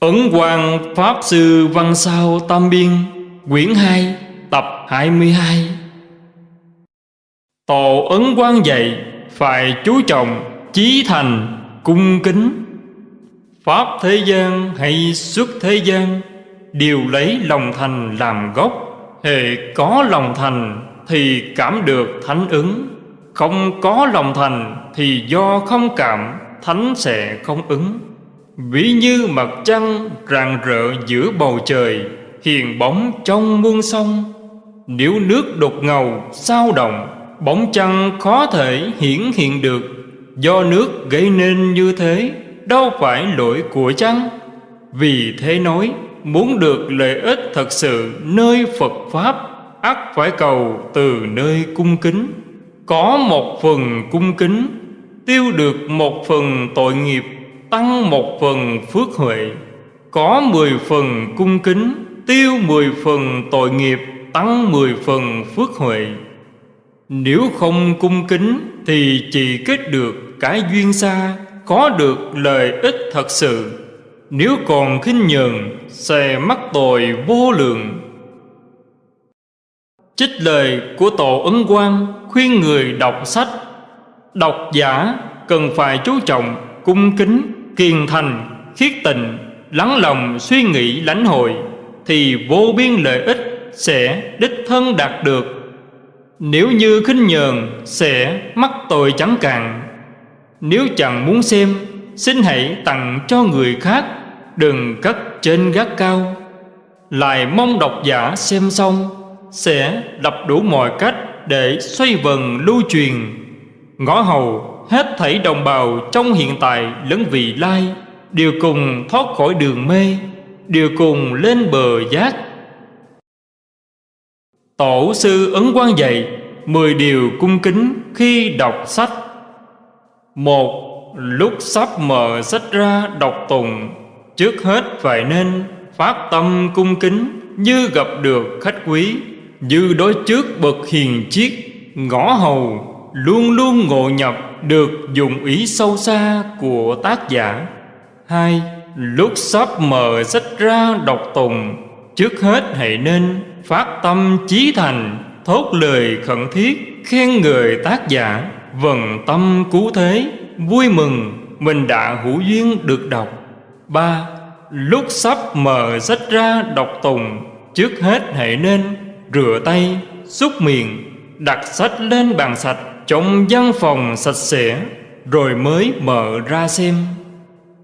Ấn Quang Pháp Sư Văn Sao Tam Biên, Quyển 2 Tập 22 Tổ Ấn Quang dạy Phải chú trọng, Chí thành, Cung kính. Pháp thế gian hay xuất thế gian, Đều lấy lòng thành làm gốc. Hệ có lòng thành Thì cảm được thánh ứng. Không có lòng thành Thì do không cảm, Thánh sẽ không ứng. Ví như mặt trăng rạng rỡ giữa bầu trời, Hiền bóng trong muôn sông. Nếu nước đột ngầu, sao động, Bóng trăng khó thể hiển hiện được. Do nước gây nên như thế, Đâu phải lỗi của trăng Vì thế nói, Muốn được lợi ích thật sự nơi Phật Pháp, ắt phải cầu từ nơi cung kính. Có một phần cung kính, Tiêu được một phần tội nghiệp tăng một phần phước huệ, có mười phần cung kính, tiêu mười phần tội nghiệp, tăng mười phần phước huệ. Nếu không cung kính thì chỉ kết được cái duyên xa, có được lợi ích thật sự. Nếu còn khinh nhờn, sẽ mắc tội vô lượng. Trích lời của tổ ấn quang khuyên người đọc sách. Đọc giả cần phải chú trọng cung kính kiên thành, khiết tình, lắng lòng suy nghĩ lãnh hội, thì vô biên lợi ích sẽ đích thân đạt được. Nếu như khinh nhờn sẽ mắc tội chẳng cạn. Nếu chẳng muốn xem, xin hãy tặng cho người khác, đừng cất trên gác cao. Lại mong độc giả xem xong, sẽ đập đủ mọi cách để xoay vần lưu truyền. Ngõ hầu hết thảy đồng bào trong hiện tại lẫn vị lai, đều cùng thoát khỏi đường mê, đều cùng lên bờ giác. Tổ sư ấn quang dạy mười điều cung kính khi đọc sách. Một, lúc sắp mở sách ra đọc tùng trước hết phải nên phát tâm cung kính như gặp được khách quý, như đối trước bậc hiền chiết ngõ hầu luôn luôn ngộ nhập được dụng ý sâu xa của tác giả. Hai, lúc sắp mở sách ra đọc tùng, trước hết hãy nên phát tâm chí thành, thốt lời khẩn thiết khen người tác giả. Vần tâm cứu thế, vui mừng, mình đã hữu duyên được đọc. Ba, lúc sắp mở sách ra đọc tùng, trước hết hãy nên rửa tay, xúc miệng, đặt sách lên bàn sạch trong văn phòng sạch sẽ rồi mới mở ra xem.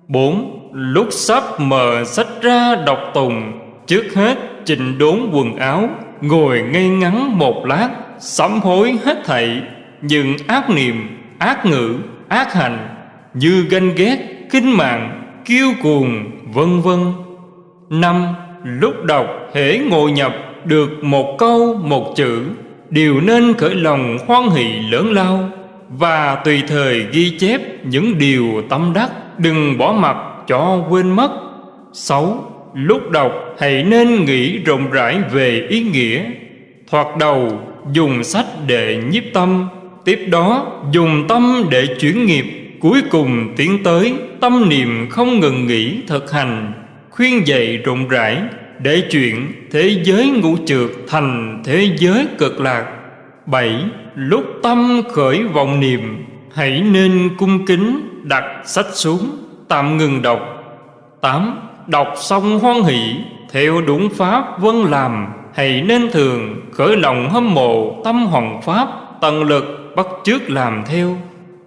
Bốn Lúc sắp mở sách ra đọc tùng Trước hết chỉnh đốn quần áo Ngồi ngay ngắn một lát Sám hối hết thảy. Nhưng ác niệm, ác ngữ, ác hành Như ganh ghét, kinh mạng, kiêu cuồng, vân vân. Năm Lúc đọc hễ ngồi nhập được một câu một chữ đều nên khởi lòng hoan hỷ lớn lao và tùy thời ghi chép những điều tâm đắc, đừng bỏ mặt cho quên mất. Sáu, lúc đọc hãy nên nghĩ rộng rãi về ý nghĩa. Thoạt đầu, dùng sách để nhiếp tâm, tiếp đó dùng tâm để chuyển nghiệp. Cuối cùng tiến tới tâm niệm không ngừng nghỉ thực hành, khuyên dạy rộng rãi để chuyện thế giới ngũ trượt thành thế giới cực lạc. Bảy, lúc tâm khởi vọng niệm, hãy nên cung kính đặt sách xuống, tạm ngừng đọc. Tám, đọc xong hoan hỷ, theo đúng pháp vân làm, hãy nên thường khởi lòng hâm mộ tâm hoàng pháp, tận lực bắt chước làm theo.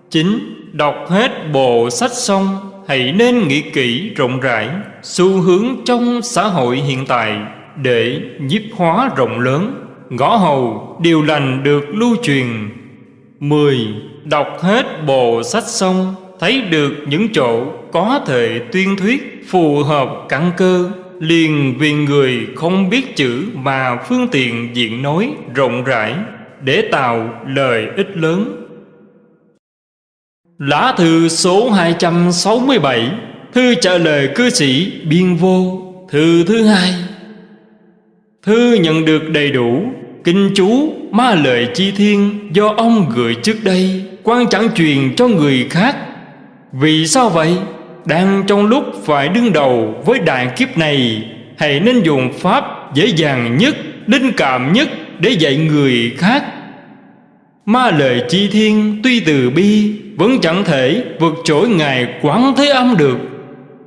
Chín, đọc hết bộ sách xong hãy nên nghĩ kỹ rộng rãi xu hướng trong xã hội hiện tại để nhiếp hóa rộng lớn. Ngõ hầu, điều lành được lưu truyền. Mười, Đọc hết bộ sách xong, thấy được những chỗ có thể tuyên thuyết phù hợp căn cơ, liền vì người không biết chữ mà phương tiện diện nói rộng rãi để tạo lời ích lớn. Lá thư số 267 Thư trả lời cư sĩ Biên Vô Thư thứ hai. Thư nhận được đầy đủ Kinh chú ma lợi chi thiên Do ông gửi trước đây quan chẳng truyền cho người khác. Vì sao vậy? Đang trong lúc phải đương đầu với đại kiếp này Hãy nên dùng pháp dễ dàng nhất, linh cảm nhất để dạy người khác. Ma lời chi thiên tuy từ bi, Vẫn chẳng thể vượt trỗi Ngài Quán Thế Âm được.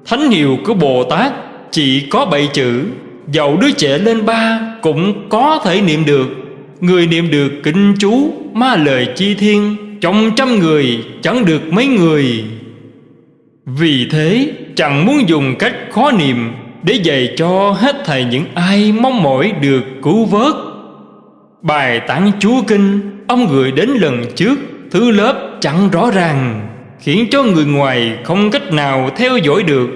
Thánh hiệu của Bồ Tát chỉ có bảy chữ, Dẫu đứa trẻ lên ba cũng có thể niệm được. Người niệm được kinh chú Ma lời chi thiên, Trong trăm người chẳng được mấy người. Vì thế, chẳng muốn dùng cách khó niệm Để dạy cho hết thầy những ai mong mỏi được cứu vớt. Bài tán chú kinh Ông gửi đến lần trước, Thứ lớp chẳng rõ ràng, Khiến cho người ngoài không cách nào theo dõi được.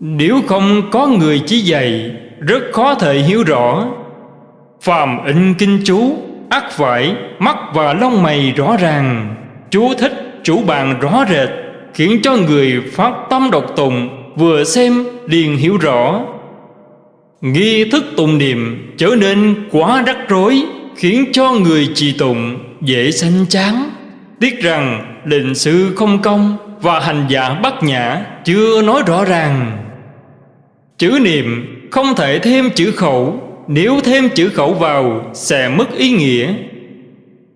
Nếu không có người chỉ dạy, Rất khó thể hiểu rõ. Phàm in kinh chú ắt phải mắt và lông mày rõ ràng. Chú thích, chủ bàn rõ rệt, Khiến cho người phát tâm độc tùng Vừa xem liền hiểu rõ. Nghi thức tùng niệm trở nên quá rắc rối. Khiến cho người trì tụng dễ sanh chán. Tiếc rằng định sự không công Và hành giả bất nhã chưa nói rõ ràng. Chữ niệm không thể thêm chữ khẩu, Nếu thêm chữ khẩu vào sẽ mất ý nghĩa.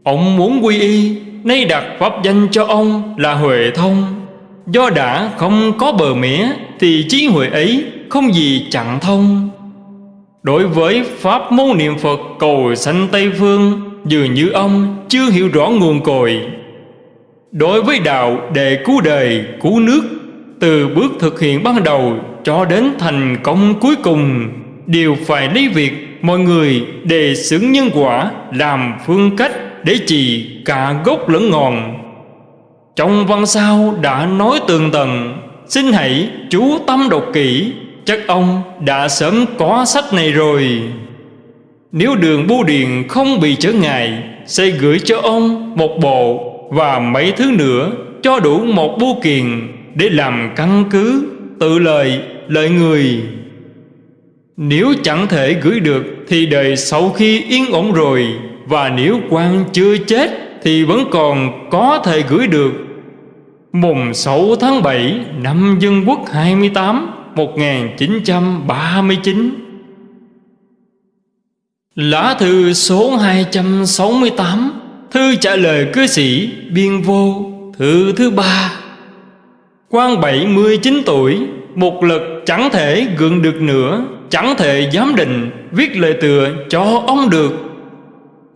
Ông muốn quy y, Nay đặt pháp danh cho ông là Huệ Thông. Do đã không có bờ mía Thì trí huệ ấy không gì chặn thông. Đối với Pháp môn niệm Phật cầu sanh Tây Phương Dường như ông chưa hiểu rõ nguồn cội. Đối với đạo để cứu đời, cứu nước Từ bước thực hiện ban đầu cho đến thành công cuối cùng Đều phải lấy việc mọi người đề xứng nhân quả Làm phương cách để trì cả gốc lẫn ngọn. Trong văn sao đã nói tường tầng Xin hãy chú tâm đọc kỹ. Chắc ông đã sớm có sách này rồi. Nếu đường bưu điện không bị trở ngại, Sẽ gửi cho ông một bộ Và mấy thứ nữa Cho đủ một bưu kiện Để làm căn cứ, Tự lời lợi người. Nếu chẳng thể gửi được Thì đời sau khi yên ổn rồi, Và nếu quan chưa chết Thì vẫn còn có thể gửi được. Mùng 6 tháng 7 năm Dân Quốc 28 1939 Lá thư số 268 Thư trả lời cư sĩ Biên Vô, Thư thứ ba. Quan 79 tuổi, Một lực chẳng thể gượng được nữa, Chẳng thể giám định, Viết lời tựa cho ông được.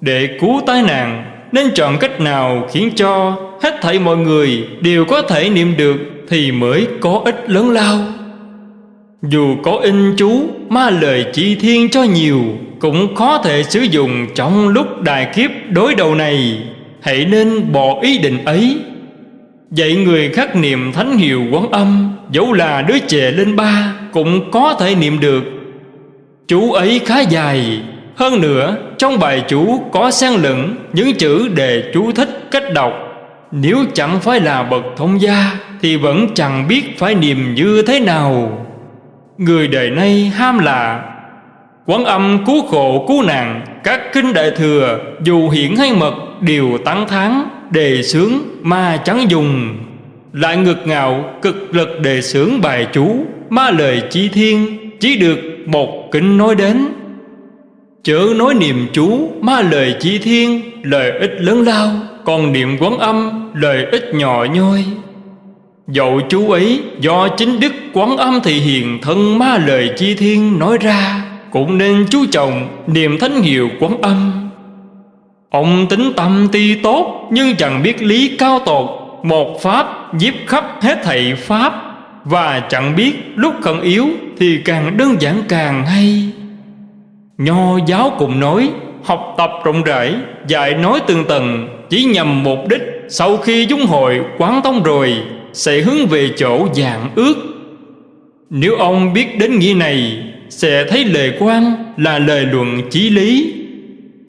Để cứu tai nạn, Nên chọn cách nào khiến cho Hết thảy mọi người đều có thể niệm được Thì mới có ích lớn lao? Dù có in chú, Ma lời chi thiên cho nhiều, Cũng khó thể sử dụng Trong lúc đại kiếp đối đầu này. Hãy nên bỏ ý định ấy. Vậy người khắc niệm thánh hiệu quán âm, Dẫu là đứa trẻ lên ba, Cũng có thể niệm được. Chú ấy khá dài, Hơn nữa, trong bài chú có xen lẫn Những chữ đề chú thích cách đọc. Nếu chẳng phải là bậc thông gia, Thì vẫn chẳng biết phải niệm như thế nào. Người đời nay ham là Quán âm cứu khổ cứu nạn, Các kinh đại thừa, Dù hiển hay mật, đều tăng thắng Đề sướng ma chẳng dùng. Lại ngược ngạo, cực lực đề sướng bài chú, Ma lời chi thiên, Chỉ được một kinh nói đến. Chớ nói niệm chú, Ma lời chi thiên Lời ích lớn lao, Còn niệm quán âm Lời ích nhỏ nhoi. Dẫu chú ấy, do chính đức quán âm thị hiền thân ma lời chi thiên nói ra, Cũng nên chú trọng niềm thánh hiệu quán âm. Ông tính tâm ti tốt nhưng chẳng biết lý cao tột, Một pháp giếp khắp hết thảy pháp, Và chẳng biết lúc khẩn yếu thì càng đơn giản càng hay. Nho giáo cùng nói, học tập rộng rãi, dạy nói từng tầng chỉ nhằm mục đích sau khi dung hội quán tông rồi sẽ hướng về chỗ dạng ước. Nếu ông biết đến nghĩa này, sẽ thấy lời quan là lời luận chí lý.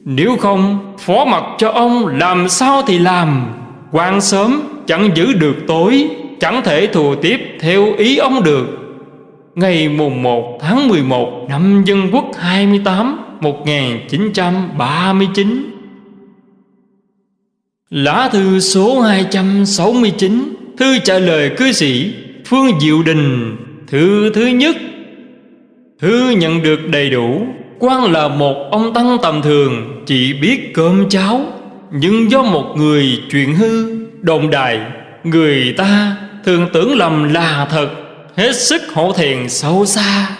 Nếu không, phó mặc cho ông làm sao thì làm. Quan sớm, chẳng giữ được tối, chẳng thể thù tiếp theo ý ông được. Ngày mùng 1 tháng 11 năm Dân Quốc 28 1939 Lá thư số 269 Thư trả lời cư sĩ Phương Diệu Đình, Thư thứ nhất. Thư nhận được đầy đủ quan là một ông tăng tầm thường, Chỉ biết cơm cháo. Nhưng do một người chuyện hư, Đồn đài Người ta thường tưởng lầm là thật, Hết sức hổ thẹn sâu xa.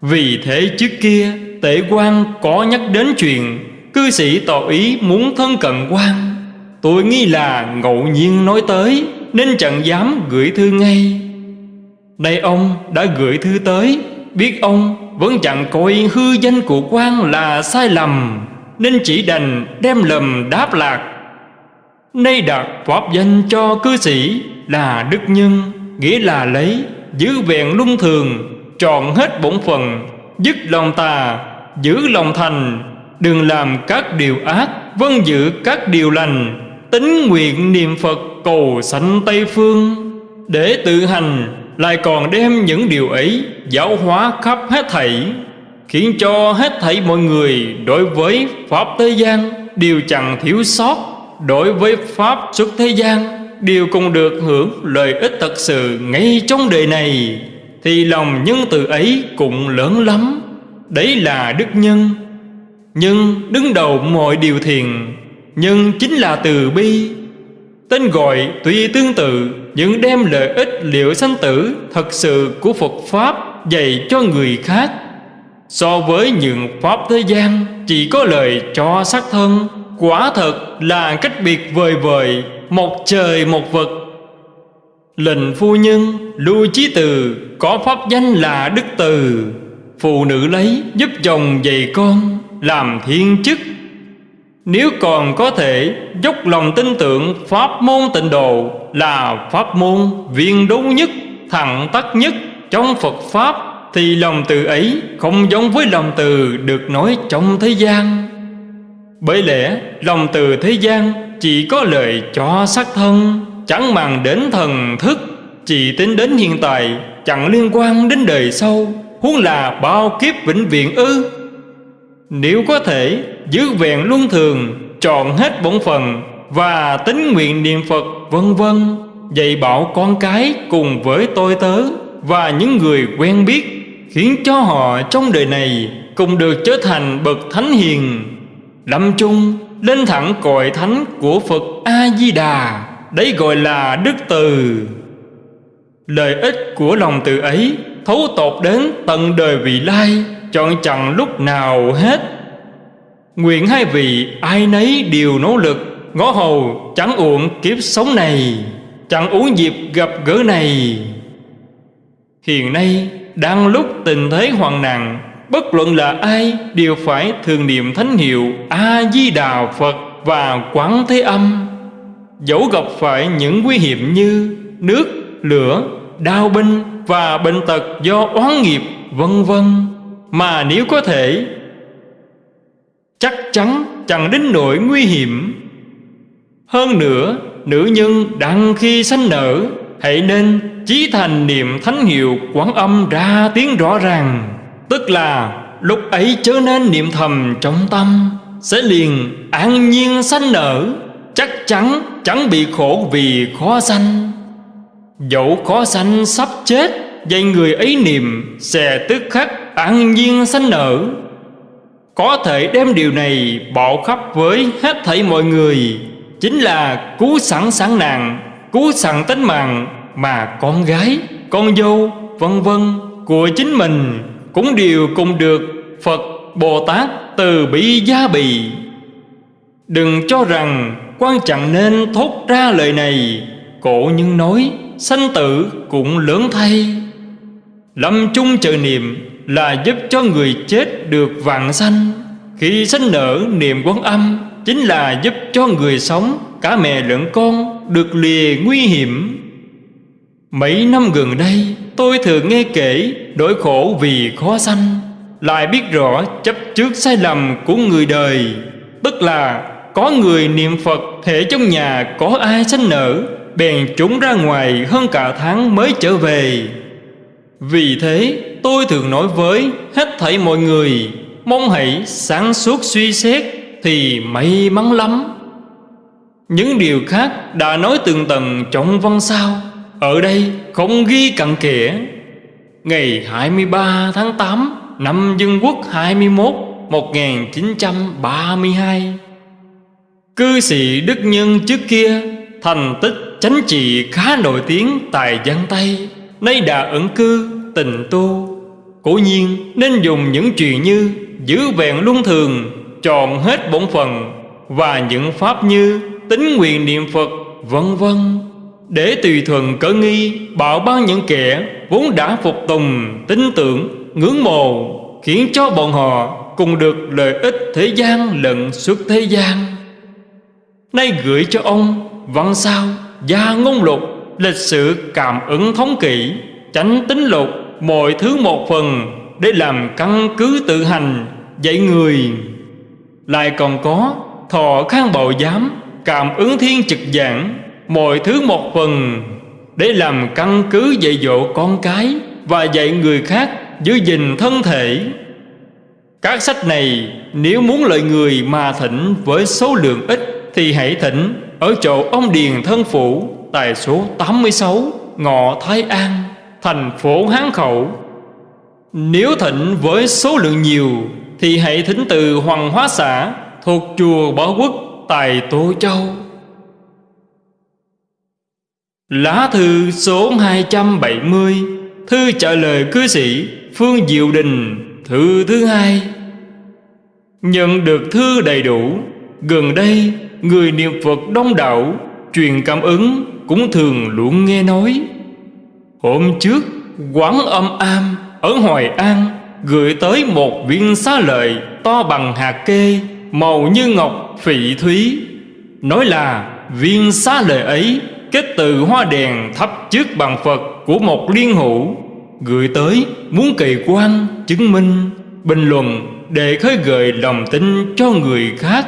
Vì thế trước kia, Tể quan có nhắc đến chuyện, Cư sĩ tỏ ý muốn thân cận quan. Tôi nghĩ là ngẫu nhiên nói tới. Nên chẳng dám gửi thư ngay. Nay ông đã gửi thư tới. Biết ông vẫn chẳng coi hư danh của quan là sai lầm, Nên chỉ đành đem lầm đáp lạc. Nay đặt pháp danh cho cư sĩ là đức nhân, Nghĩa là lấy, giữ vẹn luân thường, Trọn hết bổn phận, Dứt lòng tà, Giữ lòng thành, Đừng làm các điều ác Vân giữ các điều lành, Tính nguyện niệm Phật cầu sanh Tây Phương. Để tự hành Lại còn đem những điều ấy Giáo hóa khắp hết thảy, Khiến cho hết thảy mọi người Đối với Pháp Thế gian Đều chẳng thiếu sót. Đối với Pháp xuất thế gian Đều cùng được hưởng lợi ích thật sự Ngay trong đời này, Thì lòng nhân từ ấy cũng lớn lắm. Đấy là đức nhân. Nhưng đứng đầu mọi điều thiền Nhưng chính là từ bi. Tên gọi tuy tương tự Nhưng đem lợi ích liệu sanh tử Thật sự của Phật Pháp Dạy cho người khác. So với những Pháp thế gian, Chỉ có lời cho xác thân, Quả thật là cách biệt vời vời, Một trời một vật Lệnh phu nhân Lưu Chí Từ, Có pháp danh là Đức Từ. Phụ nữ lấy giúp chồng dạy con, Làm thiên chức nếu còn có thể, dốc lòng tin tưởng Pháp môn tịnh độ Là pháp môn viên đúng nhất, Thẳng tắc nhất trong Phật Pháp, Thì lòng từ ấy không giống với lòng từ được nói trong thế gian. Bởi lẽ, lòng từ thế gian chỉ có lợi cho sắc thân, Chẳng màng đến thần thức, Chỉ tính đến hiện tại, Chẳng liên quan đến đời sau, Huống là bao kiếp vĩnh viễn ư. Nếu có thể giữ vẹn luân thường, Trọn hết bổn phần Và tính nguyện niệm Phật, vân vân. Dạy bảo con cái cùng với tôi tớ Và những người quen biết, Khiến cho họ trong đời này Cùng được trở thành bậc thánh hiền. Lâm chung, lên thẳng cội thánh của Phật A-di-đà, Đấy gọi là đức từ. Lợi ích của lòng từ ấy thấu tột đến tận đời vị lai, chọn chẳng lúc nào hết nguyện hai vị ai nấy đều nỗ lực, ngõ hầu chẳng uổng kiếp sống này, chẳng uống dịp gặp gỡ này. Hiện nay, đang lúc tình thế hoàn nạn, bất luận là ai đều phải thường niệm thánh hiệu a di đà phật và quán thế âm. Dẫu gặp phải những nguy hiểm như nước, lửa đau binh và bệnh tật do oán nghiệp, vân vân, mà nếu có thể chắc chắn chẳng đến nỗi nguy hiểm. Hơn nữa, nữ nhân đang khi sanh nở, hãy nên chí thành niệm thánh hiệu quán âm ra tiếng rõ ràng. Tức là, lúc ấy chớ nên niệm thầm trong tâm, sẽ liền an nhiên sanh nở. Chắc chắn chẳng bị khổ vì khó sanh. Dẫu khó sanh sắp chết Vậy người ấy niệm Sẽ tức khắc an nhiên sanh nở. Có thể đem điều này Bỏ khắp với hết thảy mọi người Chính là cứu sẵn sẵn nàng Cứu sẵn tính mạng Mà con gái, con dâu, vân vân Của chính mình Cũng đều cùng được Phật, Bồ Tát từ bi gia bì. Đừng cho rằng quan trọng nên thốt ra lời này Cổ nhân nói sanh tử cũng lớn thay. Lâm chung chờ niệm là giúp cho người chết được vạn sanh. Khi sanh nở, niệm quán âm Chính là giúp cho người sống, Cả mẹ lẫn con được lìa nguy hiểm. Mấy năm gần đây, tôi thường nghe kể Nỗi khổ vì khó sanh. Lại biết rõ chấp trước sai lầm của người đời. Tức là có người niệm Phật Thể trong nhà có ai sanh nở, Bèn trốn ra ngoài hơn cả tháng mới trở về. Vì thế tôi thường nói với hết thảy mọi người, Mong hãy sáng suốt suy xét Thì may mắn lắm. Những điều khác đã nói từng tầng trong văn sao, Ở đây không ghi cặn kẽ. Ngày 23 tháng 8 Năm Dân Quốc 21 1932 Cư sĩ Đức Nhân trước kia Thành tích chánh trị khá nổi tiếng tại Giang Tây, Nay đã ẩn cư tình tu. Cố nhiên nên dùng những chuyện như Giữ vẹn luân thường Tròn hết bổn phận Và những pháp như tính nguyện niệm Phật vân vân. Để tùy thuận cỡ nghi Bảo ban những kẻ vốn đã phục tùng Tin tưởng, ngưỡng mộ Khiến cho bọn họ cùng được lợi ích thế gian lẫn suốt thế gian. Nay gửi cho ông văn sao gia ngôn lục Lịch sử cảm ứng thống kỷ Tránh tính lục mọi thứ một phần Để làm căn cứ tự hành dạy người. Lại còn có thọ khang bảo giám, Cảm ứng thiên trực giảng, Mọi thứ một phần Để làm căn cứ dạy dỗ con cái Và dạy người khác giữ gìn thân thể. Các sách này nếu muốn lợi người mà thỉnh với số lượng ít Thì hãy thỉnh ở chỗ ông Điền Thân Phủ Tại số 86 Ngọ Thái An. Thành phố Hán Khẩu. Nếu thịnh với số lượng nhiều, Thì hãy thỉnh từ Hoàng Hóa Xã Thuộc chùa Bảo Quốc, Tại Tô Châu. Lá thư số 270 Thư trả lời cư sĩ Phương Diệu Đình, Thư thứ hai. Nhận được thư đầy đủ, Gần đây Người niệm Phật đông đảo Truyền cảm ứng Cũng thường luôn nghe nói. Hôm trước, Quán âm am Ở Hoài An Gửi tới một viên xá lợi To bằng hạt kê Màu như ngọc phỉ thúy. Nói là viên xá lợi ấy Kết từ hoa đèn thắp trước bằng Phật Của một liên hữu, Gửi tới muốn kỳ quan Chứng minh, Bình luận Để khơi gợi lòng tin cho người khác.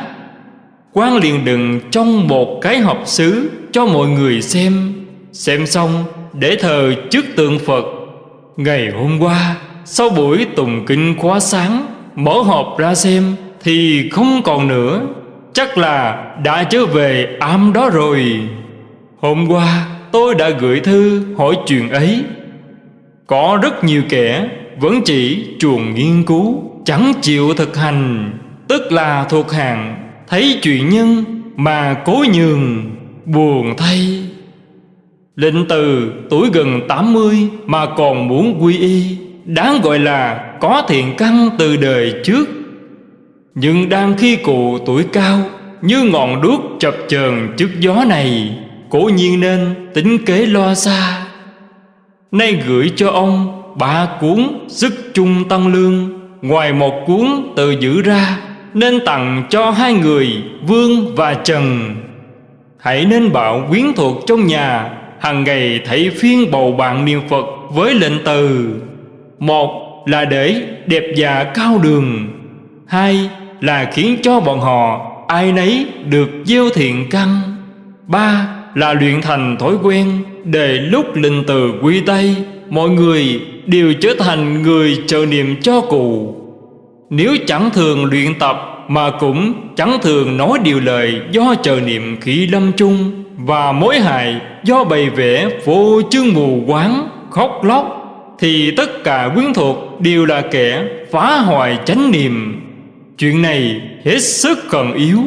Quan liền đừng trong một cái hộp sứ Cho mọi người xem. Xem xong để thờ trước tượng Phật. Ngày hôm qua, Sau buổi tùng kinh khóa sáng, Mở hộp ra xem Thì không còn nữa. Chắc là đã trở về am đó rồi. Hôm qua, tôi đã gửi thư hỏi chuyện ấy. Có rất nhiều kẻ vẫn chỉ chuồng nghiên cứu, Chẳng chịu thực hành, Tức là thuộc hàng, Thấy chuyện nhân mà cố nhường, Buồn thay. Lệnh từ tuổi gần 80 Mà còn muốn quy y, Đáng gọi là có thiện căn từ đời trước. Nhưng đang khi cụ tuổi cao, Như ngọn đuốc chập chờn trước gió này, Cố nhiên nên tính kế lo xa. Nay gửi cho ông ba cuốn sức chung tăng lương, Ngoài một cuốn tự giữ ra, Nên tặng cho hai người Vương và Trần. Hãy nên bảo quyến thuộc trong nhà hàng ngày thấy phiên bầu bạn niệm Phật với lệnh từ. Một là để đẹp già cao đường. Hai là khiến cho bọn họ ai nấy được gieo thiện căn. Ba là luyện thành thói quen Để lúc linh từ quy tay, Mọi người đều trở thành người chờ niệm cho cụ. Nếu chẳng thường luyện tập Mà cũng chẳng thường nói điều lời Do chờ niệm khi lâm chung và mối hại do bày vẽ vô chương mù quáng, Khóc lóc, Thì tất cả quyến thuộc đều là kẻ phá hoại chánh niệm. Chuyện này hết sức cần yếu.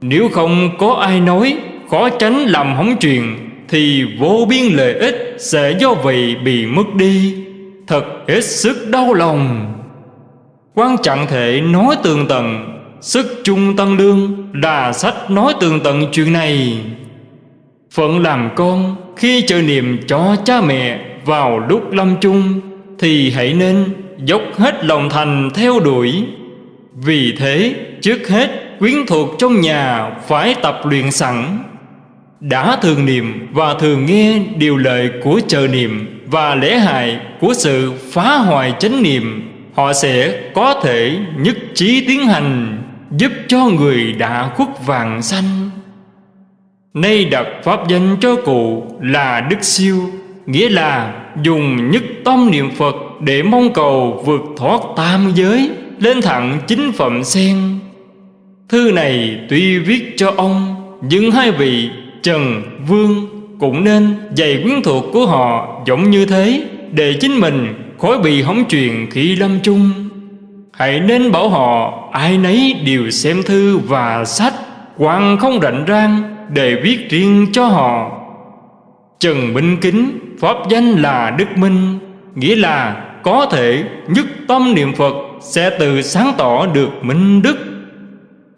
Nếu không có ai nói khó tránh làm hỏng chuyện, thì vô biên lợi ích sẽ do vậy bị mất đi. Thật hết sức đau lòng. Quan trọng thể nói tường tận, sức chung tăng lương là sách nói tường tận chuyện này phận làm con, khi chờ niệm cho cha mẹ vào lúc lâm chung, thì hãy nên dốc hết lòng thành theo đuổi. Vì thế, trước hết, quyến thuộc trong nhà phải tập luyện sẵn. Đã thường niệm và thường nghe điều lệ của chờ niệm và lễ hại của sự phá hoại chánh niệm, họ sẽ có thể nhất trí tiến hành, giúp cho người đã khuất vàng sanh nay đặt pháp danh cho cụ là đức siêu, nghĩa là dùng nhất tâm niệm phật để mong cầu vượt thoát tam giới, lên thẳng chính phẩm sen. Thư này tuy viết cho ông, nhưng hai vị Trần Vương Cũng nên dạy quyến thuộc của họ giống như thế Để chính mình khỏi bị hóng chuyện khi lâm chung. Hãy nên bảo họ ai nấy đều xem thư và sách quan không rảnh rang để viết riêng cho họ. Trần Minh Kính, Pháp danh là Đức Minh, Nghĩa là có thể nhất tâm niệm Phật Sẽ tự sáng tỏ được minh đức.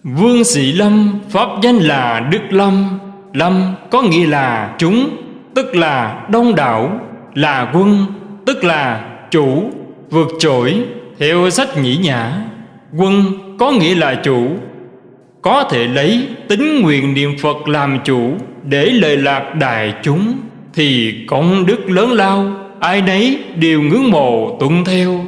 Vương Sĩ Lâm, Pháp danh là Đức Lâm. Lâm có nghĩa là chúng, Tức là đông đảo, Là quân, Tức là chủ, Vượt trội Theo sách nhĩ nhã. Quân có nghĩa là chủ có thể lấy tính nguyện niệm Phật làm chủ Để lời lạc đại chúng, Thì công đức lớn lao, Ai nấy đều ngưỡng mộ tuân theo.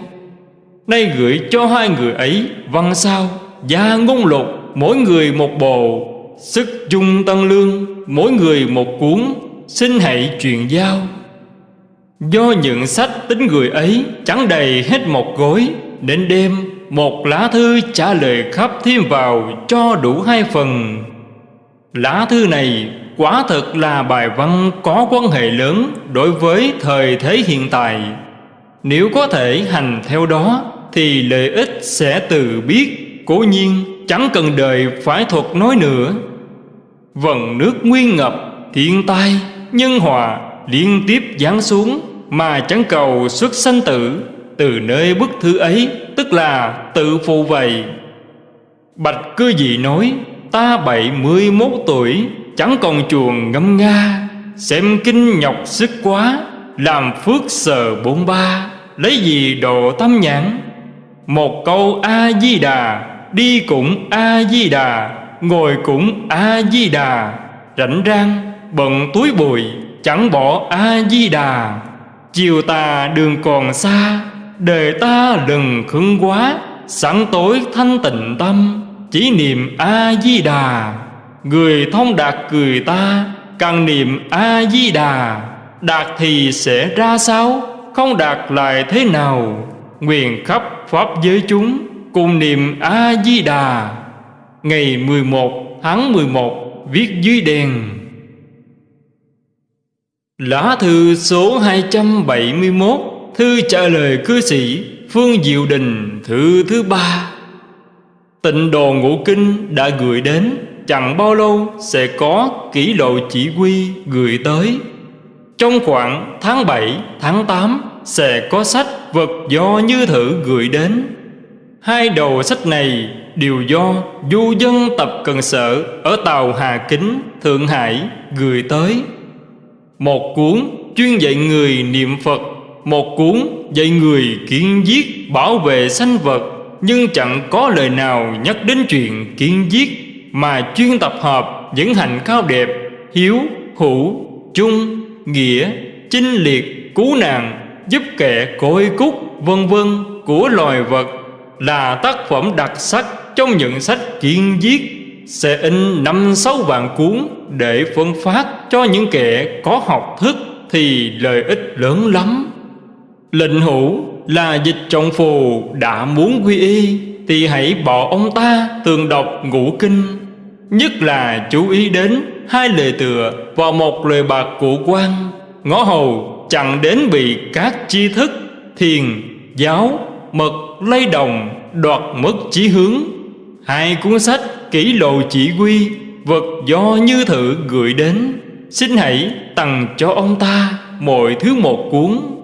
Nay gửi cho hai người ấy văn sao, Gia ngôn lục, mỗi người một bộ, Sức chung tăng lương, mỗi người một cuốn, Xin hãy truyền giao. Do những sách tính người ấy chẳng đầy hết một gối, đến đêm một lá thư trả lời khắp thêm vào cho đủ hai phần. Lá thư này quả thật là bài văn có quan hệ lớn đối với thời thế hiện tại. Nếu có thể hành theo đó thì lợi ích sẽ từ biết Cố nhiên chẳng cần đời phải thuật nói nữa. Vần nước nguyên ngập, thiên tai, nhân hòa liên tiếp giáng xuống Mà chẳng cầu xuất sanh tử. Từ nơi bức thư ấy tức là tự phụ vậy Bạch cư dị nói, Ta bảy mươi mốt tuổi, Chẳng còn chuồng ngâm nga, Xem kinh nhọc sức quá, Làm phước sờ bốn ba, Lấy gì độ tâm nhãn? Một câu A-di-đà Đi cũng A-di-đà Ngồi cũng A-di-đà Rảnh rang, bận túi bụi, Chẳng bỏ A-di-đà Chiều tà đường còn xa Đời ta đừng khứng quá Sẵn tối thanh tịnh tâm, Chỉ niệm A-di-đà. Người thông đạt cười ta, Càng niệm A-di-đà. Đạt thì sẽ ra sao, Không đạt lại thế nào? Nguyện khắp Pháp giới chúng, Cùng niệm A-di-đà. Ngày 11 tháng 11 Viết dưới đèn. Lá thư số 271 Thư trả lời cư sĩ Phương Diệu Đình Thư thứ ba. Tịnh đồ ngũ kinh đã gửi đến Chẳng bao lâu sẽ có kỷ lộ chỉ huy gửi tới. Trong khoảng tháng 7, tháng 8 Sẽ có sách vật do Như Thử gửi đến. Hai đầu sách này đều do du dân tập cần sở Ở tàu Hà Kính, Thượng Hải gửi tới. Một cuốn chuyên dạy người niệm Phật một cuốn dạy người kiên giết bảo vệ sanh vật Nhưng chẳng có lời nào nhắc đến chuyện kiên giết Mà chuyên tập hợp những hành cao đẹp Hiếu, hữu, chung, nghĩa, chinh liệt, cứu nạn Giúp kẻ côi cúc, vân vân của loài vật Là tác phẩm đặc sắc trong những sách kiên giết. Sẽ in năm sáu vạn cuốn Để phân phát cho những kẻ có học thức Thì lợi ích lớn lắm. Lệnh hữu là dịch trọng phù đã muốn quy y Thì hãy bỏ ông ta tường đọc ngũ kinh. Nhất là chú ý đến hai lời tựa và một lời bạc của quan. Ngõ hầu chẳng đến bị các chi thức Thiền, giáo, mật, lay đồng Đoạt mất chí hướng. Hai cuốn sách kỹ lộ chỉ quy Vật do như thử gửi đến Xin hãy tặng cho ông ta Mọi thứ một cuốn.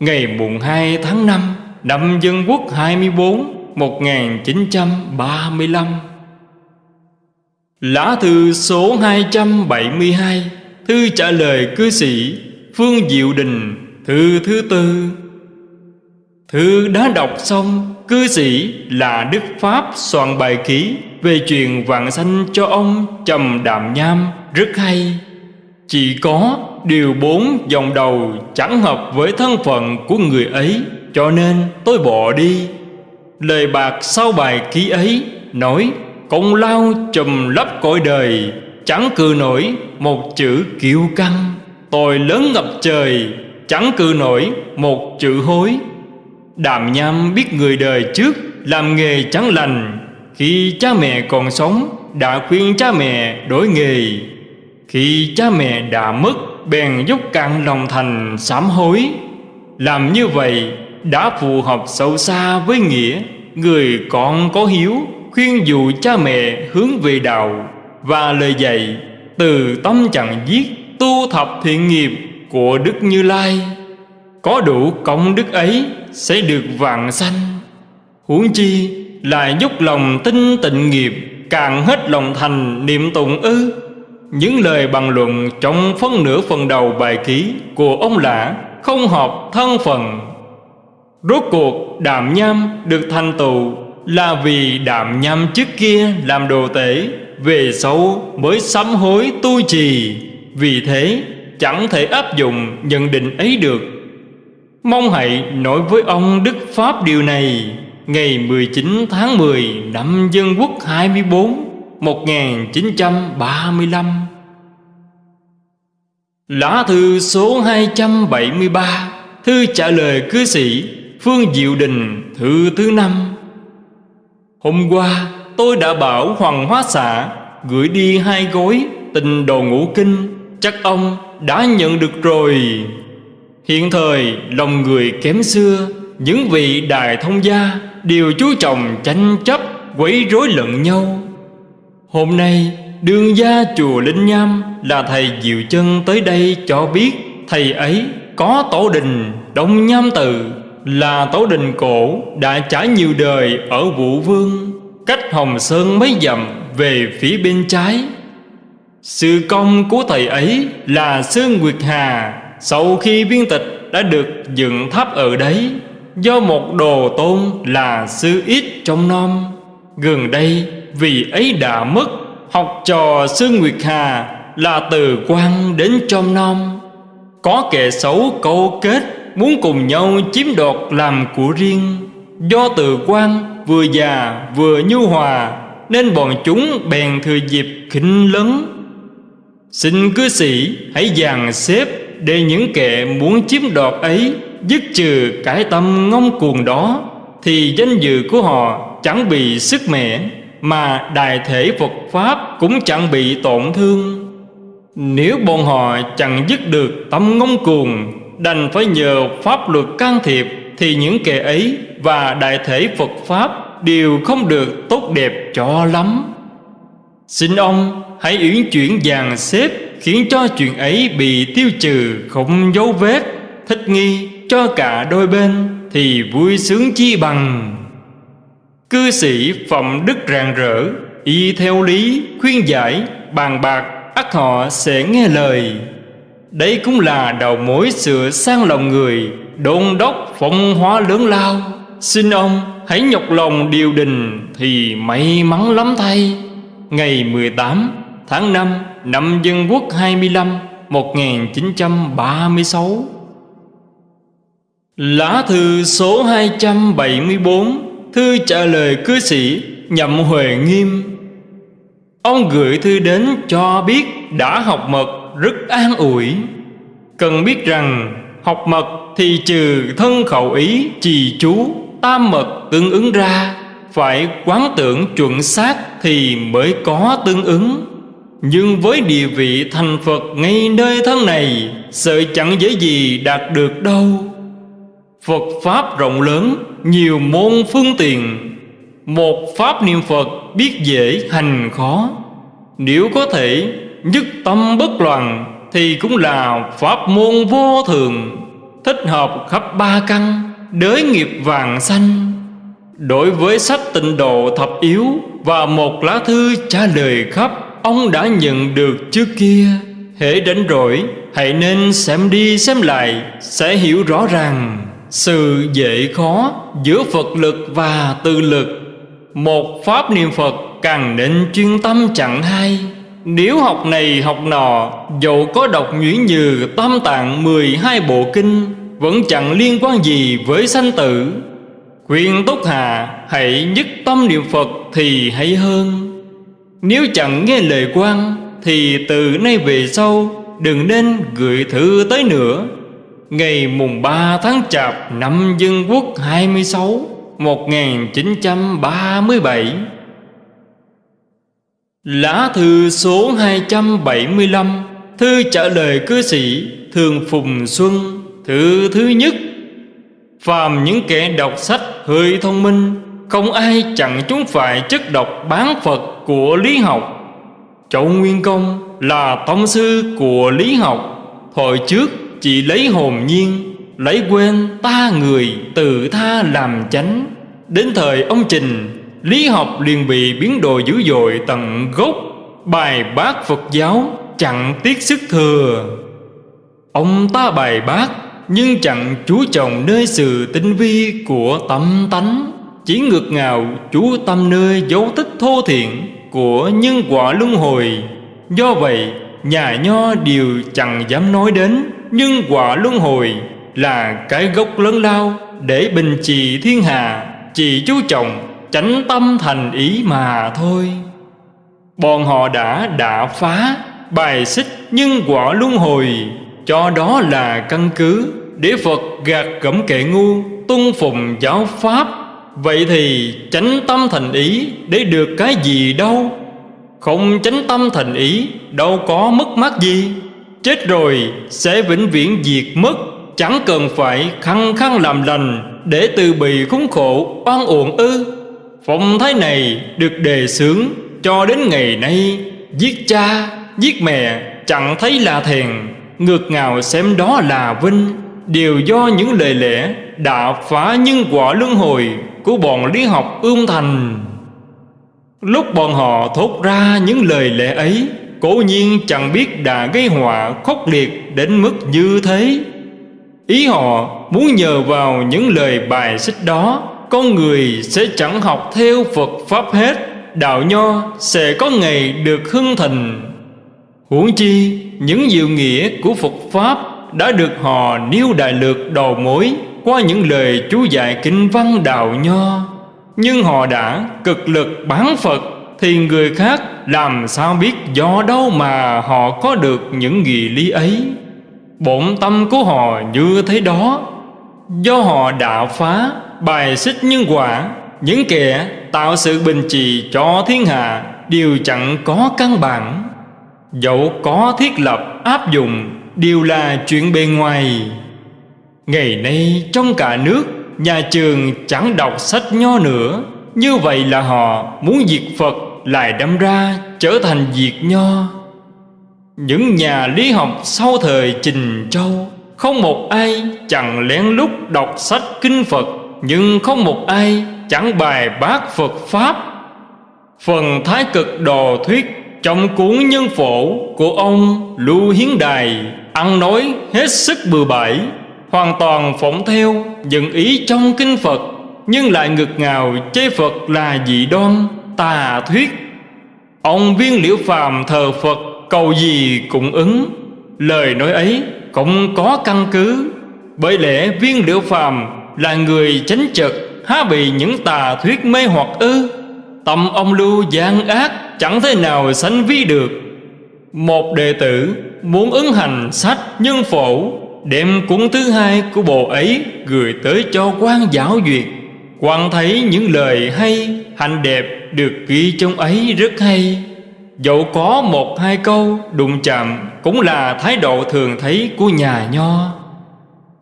Ngày mùng 2 tháng 5 Năm Dân Quốc 24 1935 Lá thư số 272 Thư trả lời cư sĩ Phương Diệu Đình, Thư thứ tư. Thư đã đọc xong, Cư sĩ là Đức Pháp soạn bài ký Về chuyện vạn sanh cho ông Trầm Đàm Nham. Rất hay. Chỉ có điều bốn dòng đầu chẳng hợp với thân phận của người ấy, Cho nên tôi bỏ đi. Lời bạc sau bài ký ấy nói, Công lao trùm lấp cõi đời, Chẳng cự nổi một chữ kiêu căng. Tội lớn ngập trời, Chẳng cự nổi một chữ hối. Đàm nham biết người đời trước Làm nghề chẳng lành, Khi cha mẹ còn sống Đã khuyên cha mẹ đổi nghề. Khi cha mẹ đã mất, Bèn dốc cạn lòng thành sám hối. Làm như vậy đã phù hợp sâu xa với nghĩa Người con có hiếu, Khuyên dụ cha mẹ hướng về đạo Và lời dạy Từ tâm chẳng giết, Tu thập thiện nghiệp của Đức Như Lai. Có đủ công đức ấy Sẽ được vạn sanh. Huống chi là giúp lòng tinh tịnh nghiệp, Càng hết lòng thành niệm tụng ư. Những lời bàn luận trong phân nửa phần đầu bài ký Của ông Lã không hợp thân phận. Rốt cuộc, đạm nham được thành tựu Là vì đạm nham trước kia làm đồ tể, Về sau mới sám hối tu trì. Vì thế, chẳng thể áp dụng nhận định ấy được. Mong hãy nói với ông Đức Pháp điều này. Ngày 19 tháng 10 năm Dân Quốc 24 1935 Lá thư số 273 Thư trả lời cư sĩ Phương Diệu Đình thư thứ năm. Hôm qua, tôi đã bảo Hoàng Hóa Xã Gửi đi hai gói tình đồ ngũ kinh. Chắc ông đã nhận được rồi. Hiện thời, lòng người kém xưa, Những vị đại thông gia Đều chú trọng tranh chấp, Quấy rối lẫn nhau. Hôm nay Đương gia chùa Linh Nham Là thầy Diệu Chân tới đây cho biết Thầy ấy có tổ đình Đông Nham Từ, Là tổ đình cổ đã trải nhiều đời Ở Vũ Vương, Cách Hồng Sơn mấy dặm Về phía bên trái. Sự công của thầy ấy là Sư Nguyệt Hà, Sau khi biên tịch đã được dựng tháp ở đấy, Do một đồ tôn là Sư Ít trong non Gần đây vì ấy đã mất. Học trò Sư Nguyệt Hà là từ quan đến trong non. Có kẻ xấu câu kết, Muốn cùng nhau chiếm đoạt làm của riêng. Do từ quan vừa già vừa nhu hòa, Nên bọn chúng bèn thừa dịp khinh lấn. Xin cư sĩ hãy dàn xếp Để những kẻ muốn chiếm đoạt ấy Dứt trừ cái tâm ngông cuồng đó, Thì danh dự của họ chẳng bị sức mẻ. Mà đại thể Phật Pháp cũng chẳng bị tổn thương. Nếu bọn họ chẳng dứt được tâm ngông cuồng, Đành phải nhờ pháp luật can thiệp, Thì những kẻ ấy và đại thể Phật Pháp Đều không được tốt đẹp cho lắm. Xin ông hãy uyển chuyển dàn xếp Khiến cho chuyện ấy bị tiêu trừ không dấu vết, Thích nghi cho cả đôi bên Thì vui sướng chi bằng. Cư sĩ phẩm đức rạng rỡ, Y theo lý khuyên giải, bàn bạc, ắt họ sẽ nghe lời. Đấy cũng là đầu mối sửa sang lòng người, Đôn đốc phong hóa lớn lao. Xin ông hãy nhọc lòng điều đình Thì may mắn lắm thay. Ngày 18 tháng 5 năm Dân Quốc 25 1936 Lá thư số 274 Thư trả lời cư sĩ Nhậm Huệ Nghiêm. Ông gửi thư đến cho biết đã học mật rất an ủi. Cần biết rằng học mật thì trừ thân khẩu ý, trì chú, tam mật tương ứng ra, Phải quán tưởng chuẩn xác thì mới có tương ứng. Nhưng với địa vị thành Phật ngay nơi thân này, Sợ chẳng dễ gì đạt được đâu. Phật Pháp rộng lớn, Nhiều môn phương tiện. Một Pháp niệm Phật biết dễ, hành khó. Nếu có thể nhất tâm bất loạn, Thì cũng là Pháp môn vô thường. Thích hợp khắp ba căn, Đới nghiệp vàng xanh Đối với sách tịnh độ thập yếu Và một lá thư trả lời khắp, Ông đã nhận được trước kia. Hễ đánh rỗi Hãy nên xem đi xem lại, Sẽ hiểu rõ ràng sự dễ khó giữa Phật lực và tư lực. Một pháp niệm Phật càng nên chuyên tâm chẳng hay. Nếu học này học nọ, Dẫu có đọc nhuyễn như tam tạng 12 bộ kinh, Vẫn chẳng liên quan gì với sanh tử. Khuyên Túc Hà hãy nhất tâm niệm Phật thì hay hơn. Nếu chẳng nghe lời quan, Thì từ nay về sau Đừng nên gửi thư tới nữa. Ngày mùng 3 tháng Chạp năm Dân Quốc 26 1937 Lá thư số 275 Thư trả lời cư sĩ Thường Phùng Xuân, Thư thứ nhất. Phàm những kẻ đọc sách hơi thông minh, Không ai chặn chúng phải chất độc bán Phật của lý học. Châu Nguyên Công là tông sư của lý học Thời trước chỉ lấy hồn nhiên, Lấy quên ta người tự tha làm chánh. Đến thời ông Trình, Lý học liền bị biến đổi dữ dội tận gốc. Bài bác Phật giáo chẳng tiếc sức thừa. Ông ta bài bác nhưng chẳng chú trọng nơi sự tinh vi của tâm tánh. Chỉ ngược ngào chú tâm nơi dấu tích thô thiện của nhân quả luân hồi. Do vậy, nhà nho đều chẳng dám nói đến nhưng quả luân hồi là cái gốc lớn lao để bình trị thiên hạ chỉ chú trọng, chánh tâm thành ý mà thôi. Bọn họ đã đả phá bài xích nhân quả luân hồi, cho đó là căn cứ để Phật gạt gẫm kệ ngu tuân phùng giáo pháp. Vậy thì chánh tâm thành ý để được cái gì đâu? Không chánh tâm thành ý đâu có mất mát gì chết rồi sẽ vĩnh viễn diệt mất. Chẳng cần phải khăng khăng làm lành để từ bị khốn khổ oan uổng ư. Phong thái này được đề xướng cho đến ngày nay. Giết cha, giết mẹ chẳng thấy là thèn. Ngược ngào xem đó là vinh. Đều do những lời lẽ đã phá nhân quả luân hồi của bọn lý học ươm thành. Lúc bọn họ thốt ra những lời lẽ ấy cố nhiên chẳng biết đã gây họa khốc liệt đến mức như thế. Ý họ muốn nhờ vào những lời bài xích đó, con người sẽ chẳng học theo phật pháp hết. Đạo nho sẽ có ngày được hưng thịnh huống chi, những diệu nghĩa của phật pháp đã được họ nêu đại lược đầu mối qua những lời chú dạy kinh văn đạo nho. Nhưng họ đã cực lực bán phật thì người khác làm sao biết do đâu mà họ có được những nghị lý ấy? Bổn tâm của họ như thế đó. Do họ đã phá bài xích nhân quả, những kẻ tạo sự bình trì cho thiên hạ, đều chẳng có căn bản. Dẫu có thiết lập áp dụng, đều là chuyện bề ngoài. Ngày nay trong cả nước, nhà trường chẳng đọc sách nho nữa. Như vậy là họ muốn diệt phật lại đâm ra trở thành diệt nho. Những nhà lý học sau thời trình châu, không một ai chẳng lén lút đọc sách kinh phật, nhưng không một ai chẳng bài bác phật pháp. Phần thái cực đồ thuyết trong cuốn nhân phổ của ông lưu hiến đài ăn nói hết sức bừa bãi, hoàn toàn phỏng theo những ý trong kinh phật, nhưng lại ngực ngào chê phật là dị đoan tà thuyết. Ông viên liễu phàm thờ phật, cầu gì cũng ứng. Lời nói ấy cũng có căn cứ. Bởi lẽ viên liễu phàm là người chánh trực há bị những tà thuyết mê hoặc ư. Tâm ông lưu gian ác, chẳng thể nào sánh ví được. Một đệ tử muốn ứng hành sách nhân phổ, đem cuốn thứ hai của bộ ấy gửi tới cho quan giáo duyệt. Quan thấy những lời hay, hành đẹp được ghi trong ấy rất hay. Dẫu có một hai câu đụng chạm Cũng là thái độ thường thấy của nhà nho.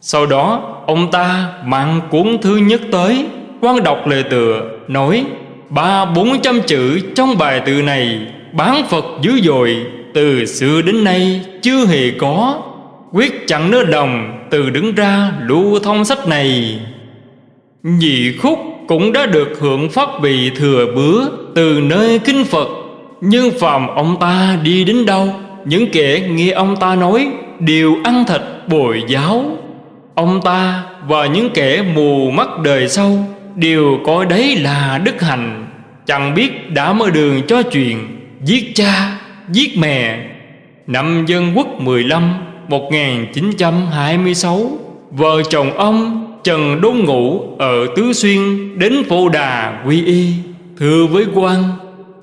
Sau đó, ông ta mang cuốn thứ nhất tới, quan đọc lời tựa, Nói, ba bốn trăm chữ trong bài tự này Bán Phật dữ dội, Từ xưa đến nay chưa hề có. Quyết chẳng nỡ đồng Từ đứng ra lưu thông sách này. Nhị khúc cũng đã được hưởng pháp vị thừa bứa Từ nơi kinh Phật. Nhưng phàm ông ta đi đến đâu Những kẻ nghe ông ta nói Đều ăn thịt bồi giáo. Ông ta và những kẻ mù mắt đời sau Đều coi đấy là đức hạnh. Chẳng biết đã mở đường cho chuyện Giết cha, giết mẹ. Năm Dân Quốc 15 1926 Vợ chồng ông Trần Đôn Ngũ ở Tứ Xuyên Đến Phổ Đà quy y. Thưa với quan,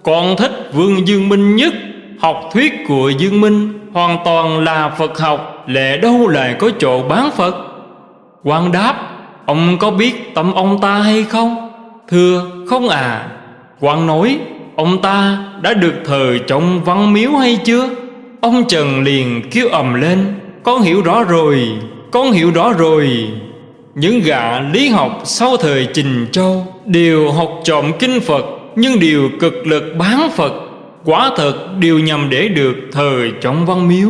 con thích Vương Dương Minh nhất. Học thuyết của Dương Minh Hoàn toàn là Phật học, Lẽ đâu lại có chỗ bán Phật? Quan đáp, Ông có biết tâm ông ta hay không? Thưa, không à quan nói, Ông ta đã được thờ trong văn miếu hay chưa? Ông Trần liền kêu ầm lên, Con hiểu rõ rồi, Con hiểu rõ rồi. Những gã lý học sau thời Trình Châu Đều học trộm kinh Phật, Nhưng đều cực lực bán Phật, Quả thật đều nhằm để được thời trọng văn miếu.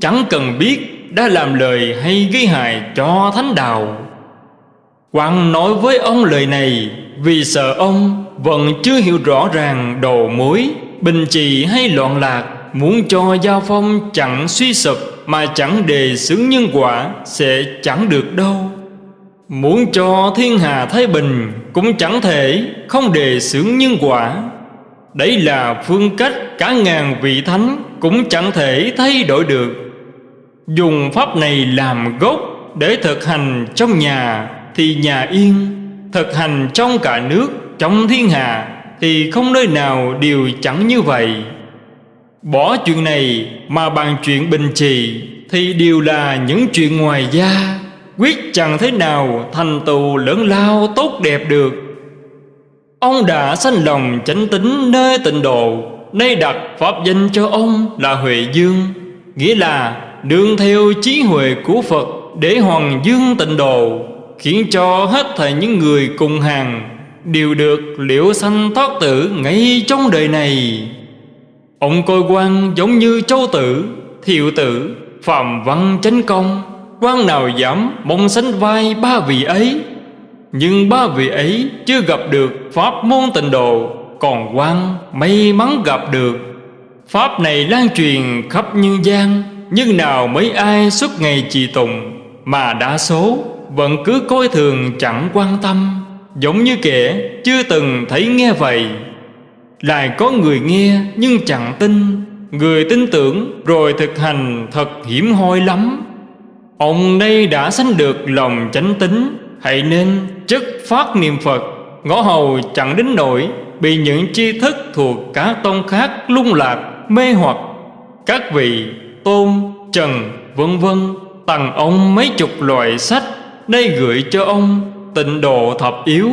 Chẳng cần biết đã làm lời hay gây hại cho thánh đạo. Quan nói với ông lời này, Vì sợ ông vẫn chưa hiểu rõ ràng đầu mối, Bình trì hay loạn lạc, Muốn cho giao phong chẳng suy sụp Mà chẳng đề xướng nhân quả Sẽ chẳng được đâu. Muốn cho thiên hà thái bình Cũng chẳng thể không đề xướng nhân quả. Đấy là phương cách cả ngàn vị thánh Cũng chẳng thể thay đổi được. Dùng pháp này làm gốc Để thực hành trong nhà Thì nhà yên, Thực hành trong cả nước, Trong thiên hạ Thì không nơi nào đều chẳng như vậy. Bỏ chuyện này mà bàn chuyện bình trì Thì đều là những chuyện ngoài da. Quyết chẳng thế nào thành tựu lớn lao tốt đẹp được. Ông đã sanh lòng chánh tính nơi tịnh độ Nay đặt pháp danh cho ông là Huệ Dương Nghĩa là đương theo trí huệ của Phật Để hoàng dương tịnh độ Khiến cho hết thảy những người cùng hàng Đều được liễu sanh thoát tử ngay trong đời này. Ông coi quan giống như châu tử, thiệu tử, phạm văn chánh công quan nào dám mong sánh vai ba vị ấy? Nhưng ba vị ấy chưa gặp được Pháp môn tịnh độ, Còn quan may mắn gặp được. Pháp này lan truyền khắp nhân gian, Nhưng nào mấy ai suốt ngày trì tụng, Mà đa số vẫn cứ coi thường chẳng quan tâm. Giống như kẻ chưa từng thấy nghe vậy. Lại có người nghe nhưng chẳng tin. Người tin tưởng rồi thực hành thật hiểm hoi lắm. Ông đây đã sanh được lòng chánh tính Hãy nên chất phát niệm Phật. Ngõ hầu chẳng đến nỗi Bị những tri thức thuộc các tông khác lung lạc, mê hoặc. Các vị tôn, trần, vân vân Tặng ông mấy chục loại sách Đây gửi cho ông Tịnh độ thập yếu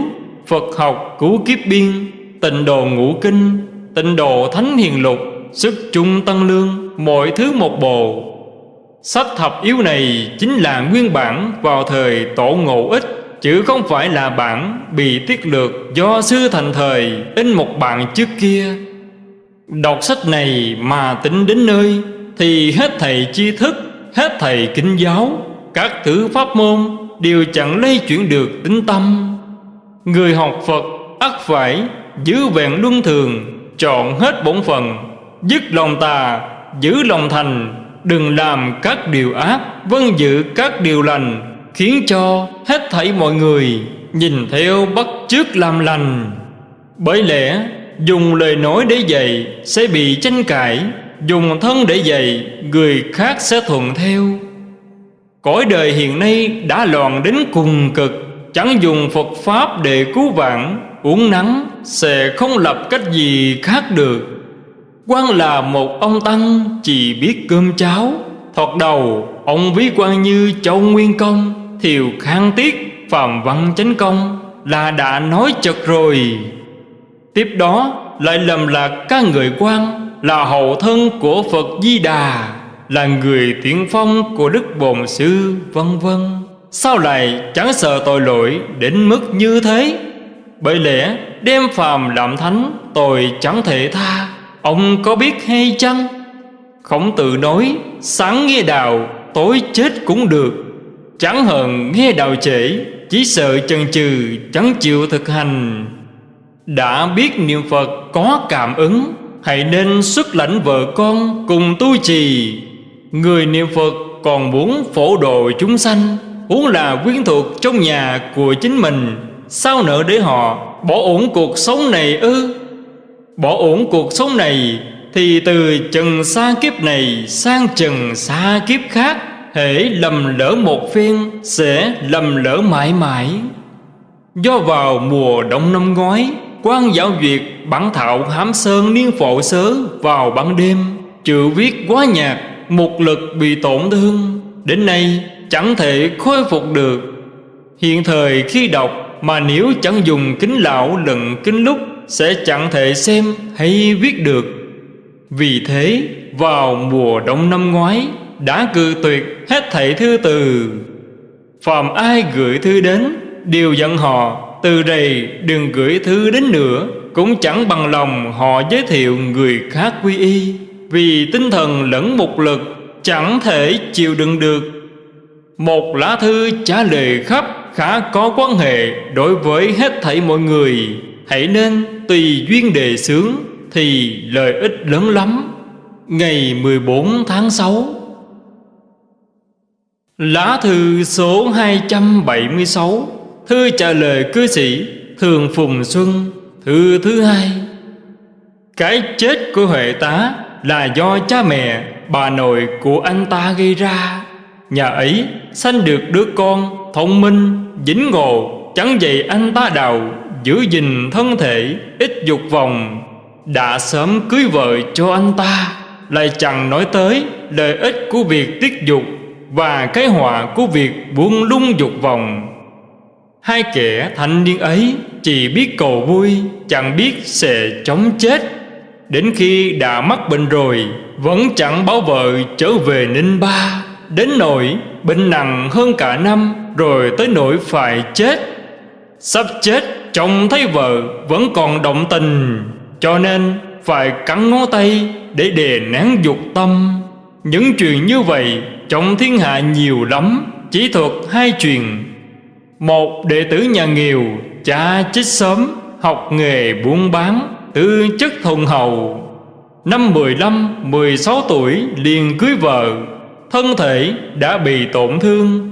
Phật học cứu kiếp biên Tịnh đồ ngũ kinh Tịnh đồ thánh hiền lục Sức chung tăng lương Mọi thứ một bộ Sách thập yếu này chính là nguyên bản vào thời tổ ngộ ích Chứ không phải là bản bị tiết lược do sư thành thời in một bản trước kia. Đọc sách này mà tính đến nơi Thì hết thầy tri thức, hết thầy kinh giáo Các thứ pháp môn đều chẳng lây chuyển được tính tâm. Người học Phật ắt phải giữ vẹn luân thường chọn hết bổn phận dứt lòng tà giữ lòng thành đừng làm các điều ác vâng giữ các điều lành, khiến cho hết thảy mọi người nhìn theo bắt chước làm lành. Bởi lẽ, dùng lời nói để dạy sẽ bị tranh cãi, dùng thân để dạy người khác sẽ thuận theo. Cõi đời hiện nay đã loạn đến cùng cực, chẳng dùng phật pháp để cứu vãn, uống nắng sẽ không lập cách gì khác được quan là một ông tăng chỉ biết cơm cháo. Thoạt đầu, ông ví quan như châu nguyên công, thiều khang tiết phạm văn chánh công, là đã nói chật rồi. Tiếp đó, lại lầm lạc các người quan là hậu thân của phật di đà, là người tiễn phong của đức bồn sư, vân vân. Sao lại chẳng sợ tội lỗi đến mức như thế? Bởi lẽ, đem phàm làm thánh, tội chẳng thể tha. Ông có biết hay chăng? Khổng tử nói, Sáng nghe đạo Tối chết cũng được. Chẳng hờn nghe đạo trễ, Chỉ sợ chần chừ, Chẳng chịu thực hành. Đã biết niệm Phật có cảm ứng, Hãy nên xuất lãnh vợ con Cùng tu trì. Người niệm Phật còn muốn phổ độ chúng sanh, Huống là quyến thuộc trong nhà của chính mình, Sao nợ để họ bỏ ổn cuộc sống này ư? Bỏ ổn cuộc sống này, Thì từ trần xa kiếp này Sang trần xa kiếp khác, Hễ lầm lỡ một phiên Sẽ lầm lỡ mãi mãi. Do vào mùa đông năm ngoái, quan giáo duyệt bản thạo hám sơn niên phổ sớ vào ban đêm, chữ viết quá nhạt, một lực bị tổn thương. Đến nay, chẳng thể khôi phục được. Hiện thời khi đọc mà nếu chẳng dùng kính lão lận kính lúc sẽ chẳng thể xem hay viết được. Vì thế, vào mùa đông năm ngoái, Đã cự tuyệt hết thảy thư từ. Phàm ai gửi thư đến, Đều dặn họ, từ đây đừng gửi thư đến nữa. Cũng chẳng bằng lòng họ giới thiệu người khác quy y, Vì tinh thần lẫn một lực Chẳng thể chịu đựng được. Một lá thư trả lời khắp Khá có quan hệ đối với hết thảy mọi người. Hãy nên tùy duyên đề xướng Thì lợi ích lớn lắm. Ngày 14 tháng 6 Lá thư số 276 Thư trả lời cư sĩ Thường Phùng Xuân Thư thứ hai. Cái chết của Huệ tá Là do cha mẹ Bà nội của anh ta gây ra. Nhà ấy sanh được đứa con Thông minh, dính ngộ Chẳng dạy anh ta đào Giữ gìn thân thể, Ít dục vòng Đã sớm cưới vợ cho anh ta, Lại chẳng nói tới Lợi ích của việc tiết dục Và cái họa của việc buông lung dục vòng Hai kẻ thanh niên ấy chỉ biết cầu vui, Chẳng biết sẽ chống chết. Đến khi đã mắc bệnh rồi, Vẫn chẳng báo vợ trở về Ninh Ba. Đến nỗi bệnh nặng hơn cả năm, Rồi tới nỗi phải chết. Sắp chết chồng thấy vợ vẫn còn động tình Cho nên phải cắn ngó tay để đè nén dục tâm. Những chuyện như vậy trong thiên hạ nhiều lắm Chỉ thuật hai chuyện. Một đệ tử nhà nghèo Cha chết sớm Học nghề buôn bán Tư chất thuần hậu. Năm 15, 16 tuổi liền cưới vợ Thân thể đã bị tổn thương.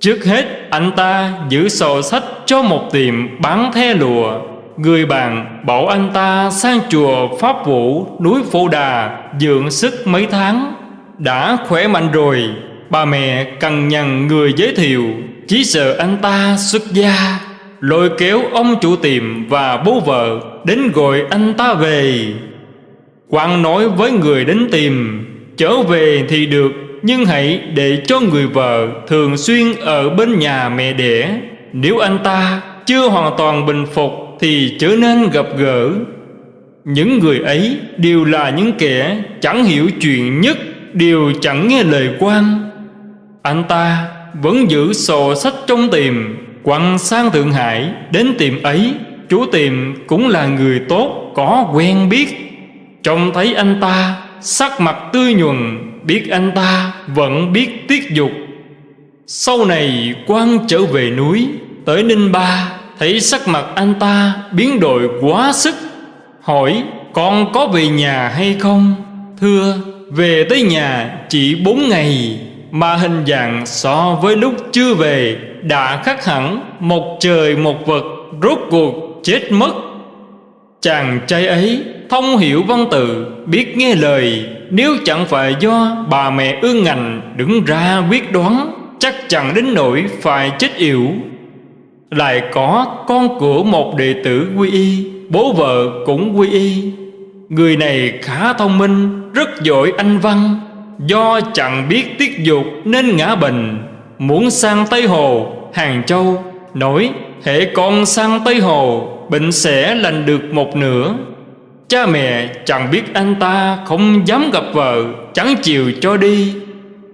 Trước hết anh ta giữ sổ sách cho một tiệm bán the lùa Người bạn bảo anh ta sang chùa Pháp Vũ, núi Phổ Đà, dưỡng sức mấy tháng. Đã khỏe mạnh rồi. Bà mẹ cần nhằn người giới thiệu chỉ sợ anh ta xuất gia. Lôi kéo ông chủ tiệm và bố vợ Đến gọi anh ta về. Quang nói với người đến tìm Trở về thì được, Nhưng hãy để cho người vợ Thường xuyên ở bên nhà mẹ đẻ. Nếu anh ta chưa hoàn toàn bình phục Thì chớ nên gặp gỡ. Những người ấy đều là những kẻ Chẳng hiểu chuyện nhất, Đều chẳng nghe lời quan. Anh ta vẫn giữ sổ sách trong tiệm, quăng sang Thượng Hải đến tiệm ấy. Chú tiệm cũng là người tốt, Có quen biết. Trông thấy anh ta, Sắc mặt tươi nhuần Biết anh ta vẫn biết tiết dục. Sau này quan trở về núi, Tới Ninh Ba, Thấy sắc mặt anh ta biến đổi quá sức, Hỏi, con có về nhà hay không? Thưa, về tới nhà chỉ bốn ngày, mà hình dạng so với lúc chưa về đã khác hẳn, một trời một vật, rốt cuộc chết mất. Chàng trai ấy thông hiểu văn tự, biết nghe lời, nếu chẳng phải do bà mẹ ương ngành đứng ra quyết đoán chắc chẳng đến nỗi phải chết yểu. Lại có con của một đệ tử quy y bố vợ cũng quy y. Người này khá thông minh rất giỏi anh văn. Do chẳng biết tiết dục nên ngã bệnh. Muốn sang Tây Hồ, Hàng Châu Nói hệ con sang Tây Hồ Bệnh sẽ lành được một nửa. Cha mẹ chẳng biết anh ta không dám gặp vợ Chẳng chịu cho đi.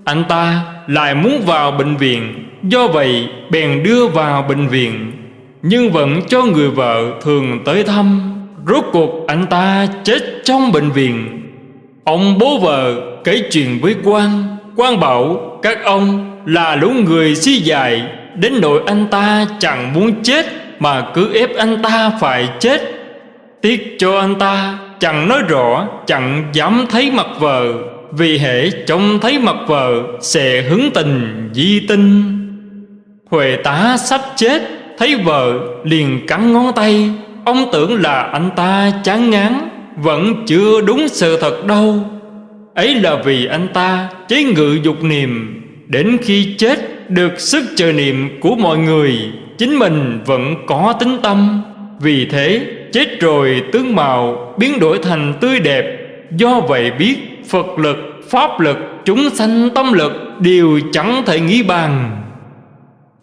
Anh ta lại muốn vào bệnh viện. Do vậy, bèn đưa vào bệnh viện. Nhưng vẫn cho người vợ thường tới thăm. Rốt cuộc, anh ta chết trong bệnh viện. Ông bố vợ kể chuyện với quan quan bảo, các ông là lũ người si dài Đến nỗi anh ta chẳng muốn chết, Mà cứ ép anh ta phải chết. Tiếc cho anh ta, chẳng nói rõ, Chẳng dám thấy mặt vợ. Vì hệ trông thấy mặt vợ Sẽ hứng tình di tinh. Huệ tá sắp chết, Thấy vợ liền cắn ngón tay. Ông tưởng là anh ta chán ngán, Vẫn chưa đúng sự thật đâu. Ấy là vì anh ta chế ngự dục niệm, Đến khi chết được sức chờ niệm của mọi người, Chính mình vẫn có tính tâm. Vì thế, chết rồi tướng mạo biến đổi thành tươi đẹp, Do vậy biết Phật lực, Pháp lực, chúng sanh tâm lực Đều chẳng thể nghĩ bàn.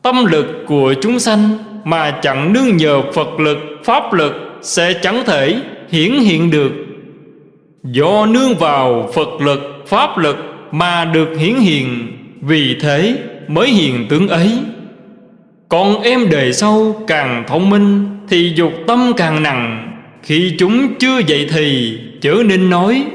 Tâm lực của chúng sanh Mà chẳng nương nhờ Phật lực, Pháp lực Sẽ chẳng thể hiển hiện được. Do nương vào Phật lực, Pháp lực Mà được hiển hiện Vì thế mới hiện tướng ấy. Còn em đời sau càng thông minh Thì dục tâm càng nặng. Khi chúng chưa dậy thì Chớ nên nói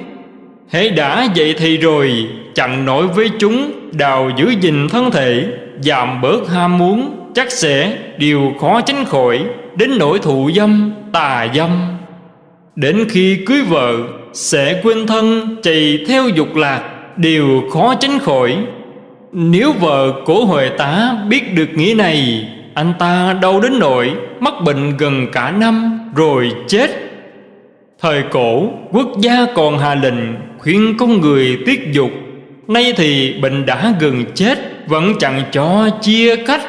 Hễ đã vậy thì rồi chặn nổi với chúng Đào giữ gìn thân thể Giảm bớt ham muốn Chắc sẽ điều khó tránh khỏi Đến nỗi thụ dâm, tà dâm. Đến khi cưới vợ Sẽ quên thân chạy theo dục lạc Điều khó tránh khỏi. Nếu vợ của Huệ tá biết được nghĩa này Anh ta đau đến nỗi Mắc bệnh gần cả năm Rồi chết. Thời cổ, quốc gia còn hà lệnh Khuyên con người tiết dục. Nay thì bệnh đã gần chết, Vẫn chẳng cho chia cách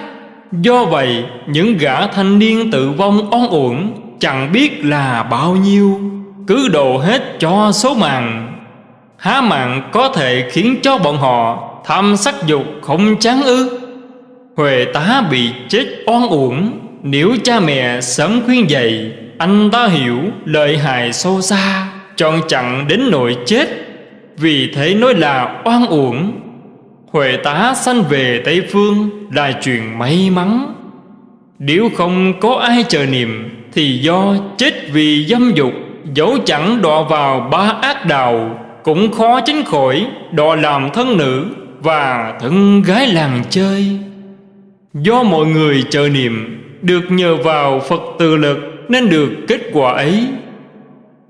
Do vậy, những gã thanh niên tự vong oan uổng Chẳng biết là bao nhiêu. Cứ đồ hết cho số mạng. Há mạng có thể khiến cho bọn họ Tham sắc dục không chán ư? Huệ tá bị chết oan uổng, Nếu cha mẹ sớm khuyên dạy anh ta hiểu lợi hại sâu xa, Chọn chặn đến nội chết, Vì thế nói là oan uổng. Huệ tá sanh về Tây Phương là chuyện may mắn. Nếu không có ai chờ niệm, Thì do chết vì dâm dục, Dẫu chẳng đọa vào ba ác đạo, Cũng khó tránh khỏi đọa làm thân nữ Và thân gái làng chơi. Do mọi người chờ niệm, Được nhờ vào Phật từ lực nên được kết quả ấy.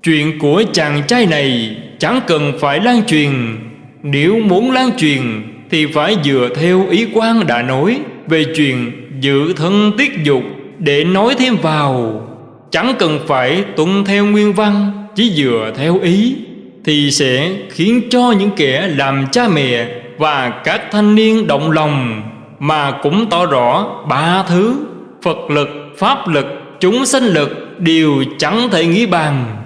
Chuyện của chàng trai này Chẳng cần phải lan truyền. Nếu muốn lan truyền thì phải dựa theo ý quan đã nói về chuyện dự thân tiết dục để nói thêm vào. Chẳng cần phải tuân theo nguyên văn, chỉ dựa theo ý thì sẽ khiến cho những kẻ làm cha mẹ và các thanh niên động lòng mà cũng tỏ rõ ba thứ phật lực, pháp lực chúng sanh lực đều chẳng thể nghĩ bàn.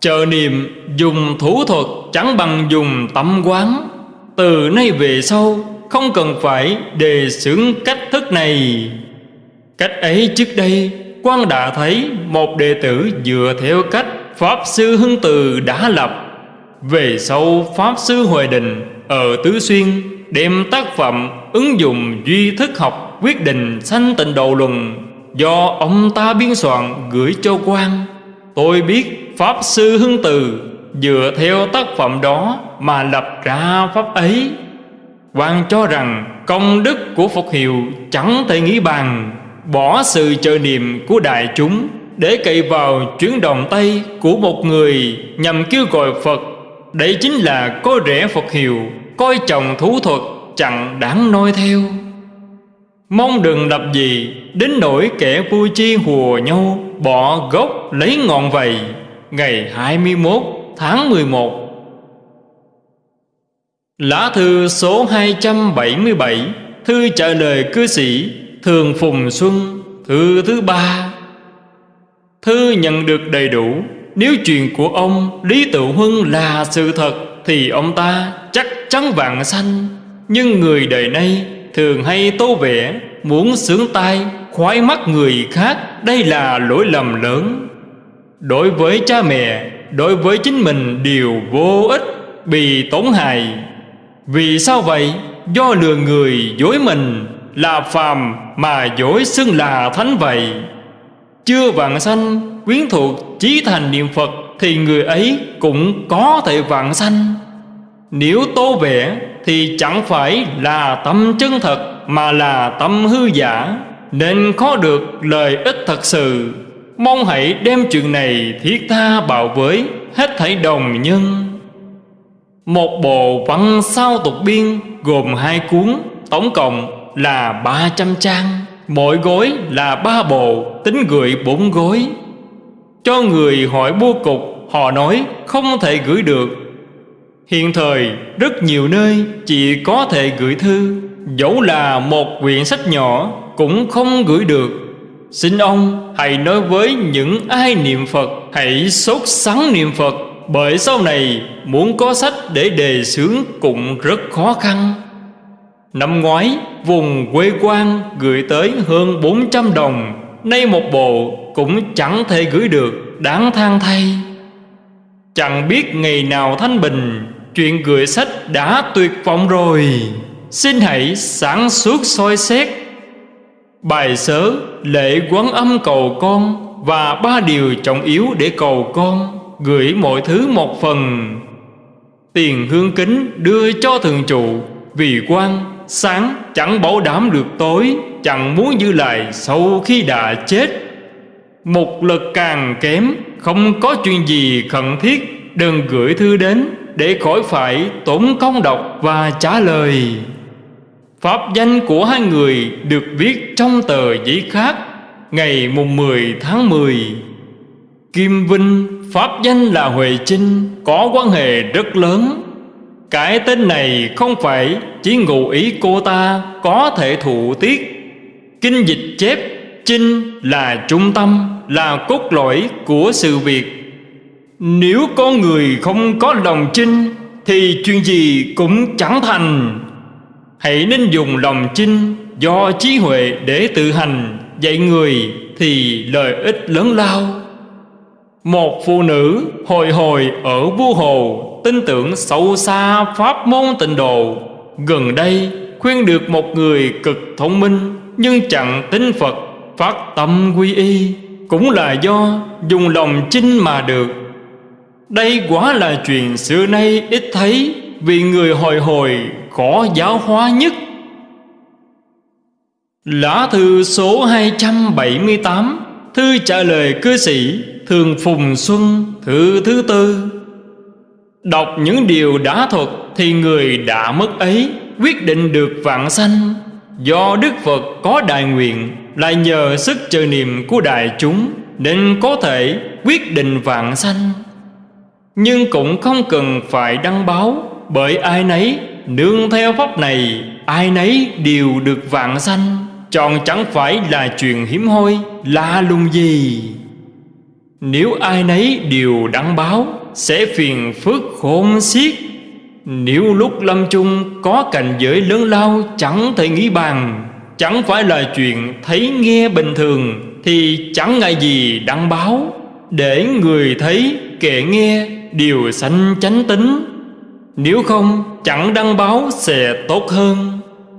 Chờ niệm dùng thủ thuật chẳng bằng dùng tâm quán. Từ nay về sau, Không cần phải đề xướng cách thức này. Cách ấy trước đây quan đã thấy một đệ tử dựa theo cách Pháp Sư Hưng Từ đã lập. Về sau, Pháp Sư Huệ Đình ở Tứ Xuyên Đem tác phẩm ứng dụng duy thức học quyết định sanh tịnh độ luận Do ông ta biên soạn gửi cho quan, Tôi biết Pháp Sư Hưng Từ Dựa theo tác phẩm đó mà lập ra pháp ấy. Quan cho rằng công đức của Phật hiệu chẳng thể nghĩ bàn, Bỏ sự chờ niệm của đại chúng Để cậy vào chuyến đồng tay của một người Nhằm kêu gọi Phật. Đây chính là có rẻ Phật hiệu, Coi trọng thú thuật chẳng đáng noi theo. Mong đừng lập gì, Đến nỗi kẻ vui chi hùa nhau, Bỏ gốc lấy ngọn vầy. Ngày 21 tháng 11 Lá thư số 277 Thư trả lời cư sĩ Thường Phùng Xuân, Thư thứ ba. Thư nhận được đầy đủ, Nếu chuyện của ông Lý Tự Huân là sự thật Thì ông ta chắc chắn vạn sanh. Nhưng người đời nay Thường hay tô vẽ Muốn sướng tai, Khoái mắt người khác, Đây là lỗi lầm lớn. Đối với cha mẹ, Đối với chính mình đều vô ích, Bị tổn hại. Vì sao vậy? Do lừa người dối mình, Là phàm mà dối xưng là thánh vậy. Chưa vạn sanh, quyến thuộc chí thành niệm Phật, Thì người ấy cũng có thể vạn sanh. Nếu tô vẽ thì chẳng phải là tâm chân thật Mà là tâm hư giả, Nên khó được lời ích thật sự. Mong hãy đem chuyện này thiết tha bảo với Hết thảy đồng nhân. Một bộ văn sao tục biên gồm hai cuốn, Tổng cộng là 300 trang, Mỗi gối là ba bộ, Tính gửi bốn gối. Cho người hỏi bua cục, Họ nói không thể gửi được Hiện thời, rất nhiều nơi chỉ có thể gửi thư. Dẫu là một quyển sách nhỏ, cũng không gửi được. Xin ông hãy nói với những ai niệm Phật, Hãy sốt sắng niệm Phật. Bởi sau này, muốn có sách để đề xướng cũng rất khó khăn. Năm ngoái, vùng quê quan gửi tới hơn 400 đồng. Nay một bộ cũng chẳng thể gửi được, đáng than thay. Chẳng biết ngày nào thanh bình Chuyện gửi sách đã tuyệt vọng rồi. Xin hãy sáng suốt soi xét. Bài sớ lễ quán âm cầu con Và ba điều trọng yếu để cầu con, Gửi mọi thứ một phần. Tiền hương kính đưa cho thường trụ, Vì quan, sáng chẳng bảo đảm được tối, Chẳng muốn dư lại sau khi đã chết. Một lực càng kém, Không có chuyện gì khẩn thiết, Đừng gửi thư đến. Để khỏi phải tốn công đọc và trả lời. Pháp danh của hai người được viết trong tờ giấy khác Ngày mùng 10 tháng 10 Kim Vinh, Pháp danh là Huệ Trinh Có quan hệ rất lớn. Cái tên này không phải chỉ ngụ ý cô ta có thể thụ tiết. Kinh dịch chép Trinh là trung tâm, Là cốt lõi của sự việc. Nếu con người không có lòng chinh, Thì chuyện gì cũng chẳng thành. Hãy nên dùng lòng chinh Do trí huệ để tự hành. Dạy người thì lợi ích lớn lao. Một phụ nữ hồi hồi ở vua hồ Tin tưởng sâu xa pháp môn tịnh độ. Gần đây khuyên được một người cực thông minh Nhưng chẳng tin Phật, Phát tâm quy y. Cũng là do dùng lòng chinh mà được. Đây quả là chuyện xưa nay, ít thấy, Vì người hồi hồi khó giáo hóa nhất. Lá thư số 278 Thư trả lời cư sĩ Thường Phùng Xuân, Thư thứ tư. Đọc những điều đã thuật Thì người đã mất ấy, Quyết định được vạn sanh. Do Đức Phật có đại nguyện, Lại nhờ sức chờ niệm của đại chúng, Nên có thể quyết định vạn sanh. Nhưng cũng không cần phải đăng báo, Bởi ai nấy nương theo pháp này, Ai nấy đều được vạn sanh. Chọn chẳng phải là chuyện hiếm hoi, Lạ lùng gì. Nếu ai nấy đều đăng báo, Sẽ phiền phức khôn xiết. Nếu lúc lâm chung Có cảnh giới lớn lao Chẳng thể nghĩ bàn, Chẳng phải là chuyện thấy nghe bình thường, Thì chẳng ngại gì đăng báo. Để người thấy kẻ nghe Đều sanh chánh tính. Nếu không, chẳng đăng báo sẽ tốt hơn.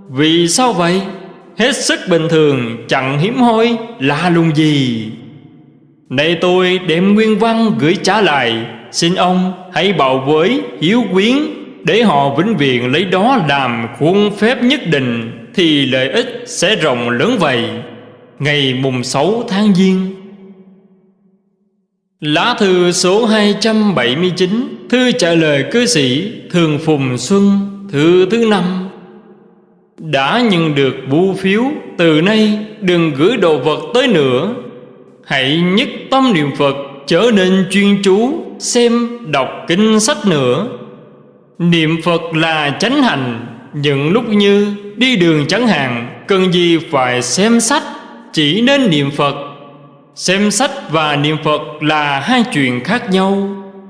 Vì sao vậy? Hết sức bình thường, chẳng hiếm hoi, lạ lùng gì. Này tôi đem nguyên văn gửi trả lại. Xin ông hãy bảo với hiếu quyến, Để họ vĩnh viễn lấy đó làm khuôn phép nhất định, Thì lợi ích sẽ rộng lớn vậy. Ngày mùng 6 tháng Giêng Lá thư số 279 Thư trả lời cư sĩ Thường Phùng Xuân, Thư thứ năm. Đã nhận được bưu phiếu, Từ nay đừng gửi đồ vật tới nữa. Hãy nhất tâm niệm Phật Trở nên chuyên chú, Xem, đọc kinh sách nữa. Niệm Phật là chánh hành, Những lúc như đi đường chẳng hạn, Cần gì phải xem sách, Chỉ nên niệm Phật. Xem sách và niệm Phật là hai chuyện khác nhau.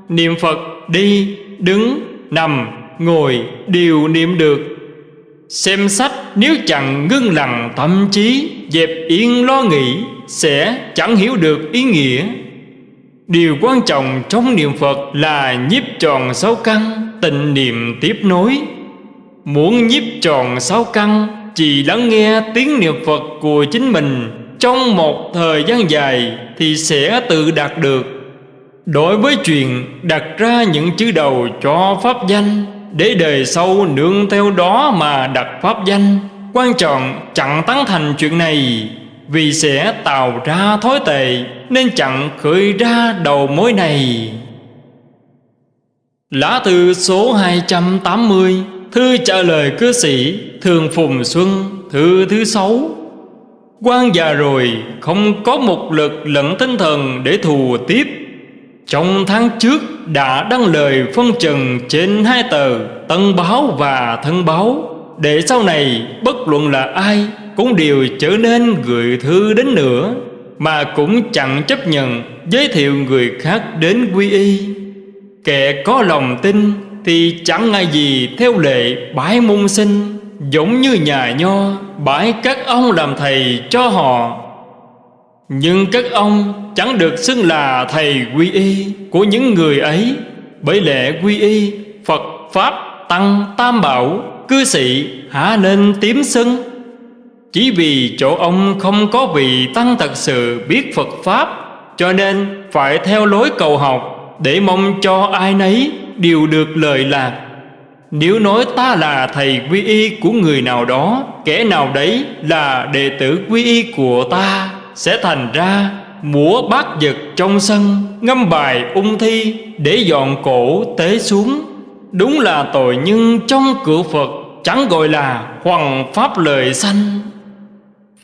Niệm Phật đi, đứng, nằm, ngồi đều niệm được. Xem sách nếu chẳng ngưng lặng tâm trí Dẹp yên lo nghĩ Sẽ chẳng hiểu được ý nghĩa. Điều quan trọng trong niệm Phật là nhiếp tròn sáu căn Tịnh niệm tiếp nối. Muốn nhiếp tròn sáu căn Chỉ lắng nghe tiếng niệm Phật của chính mình trong một thời gian dài Thì sẽ tự đạt được. Đối với chuyện đặt ra những chữ đầu cho pháp danh, Để đời sau nương theo đó mà đặt pháp danh, Quan trọng chẳng tán thành chuyện này. Vì sẽ tạo ra thói tệ, Nên chẳng khởi ra đầu mối này. Lá thư số 280 Thư trả lời cư sĩ Thường Phùng Xuân, Thư thứ sáu quan già rồi, Không có một lực lẫn tinh thần để thù tiếp. Trong tháng trước đã đăng lời phân trần trên hai tờ Tân báo và thân báo, Để sau này bất luận là ai Cũng đều trở nên gửi thư đến nữa, Mà cũng chẳng chấp nhận giới thiệu người khác đến quy y. Kẻ có lòng tin thì chẳng ngại gì theo lệ bái môn sinh. Giống như nhà nho bãi các ông làm thầy cho họ. Nhưng các ông chẳng được xưng là thầy quy y của những người ấy. Bởi lẽ quy y, Phật, Pháp, Tăng, Tam Bảo, Cư sĩ hả nên tím sưng Chỉ vì chỗ ông không có vị Tăng thật sự biết Phật Pháp, Cho nên phải theo lối cầu học Để mong cho ai nấy đều được lời lạc. Nếu nói ta là thầy quy y của người nào đó, Kẻ nào đấy là đệ tử quy y của ta, Sẽ thành ra múa bát vật trong sân, Ngâm bài ung thi để dọn cổ tế xuống. Đúng là tội nhân trong cửa Phật, Chẳng gọi là hoàng pháp lời sanh.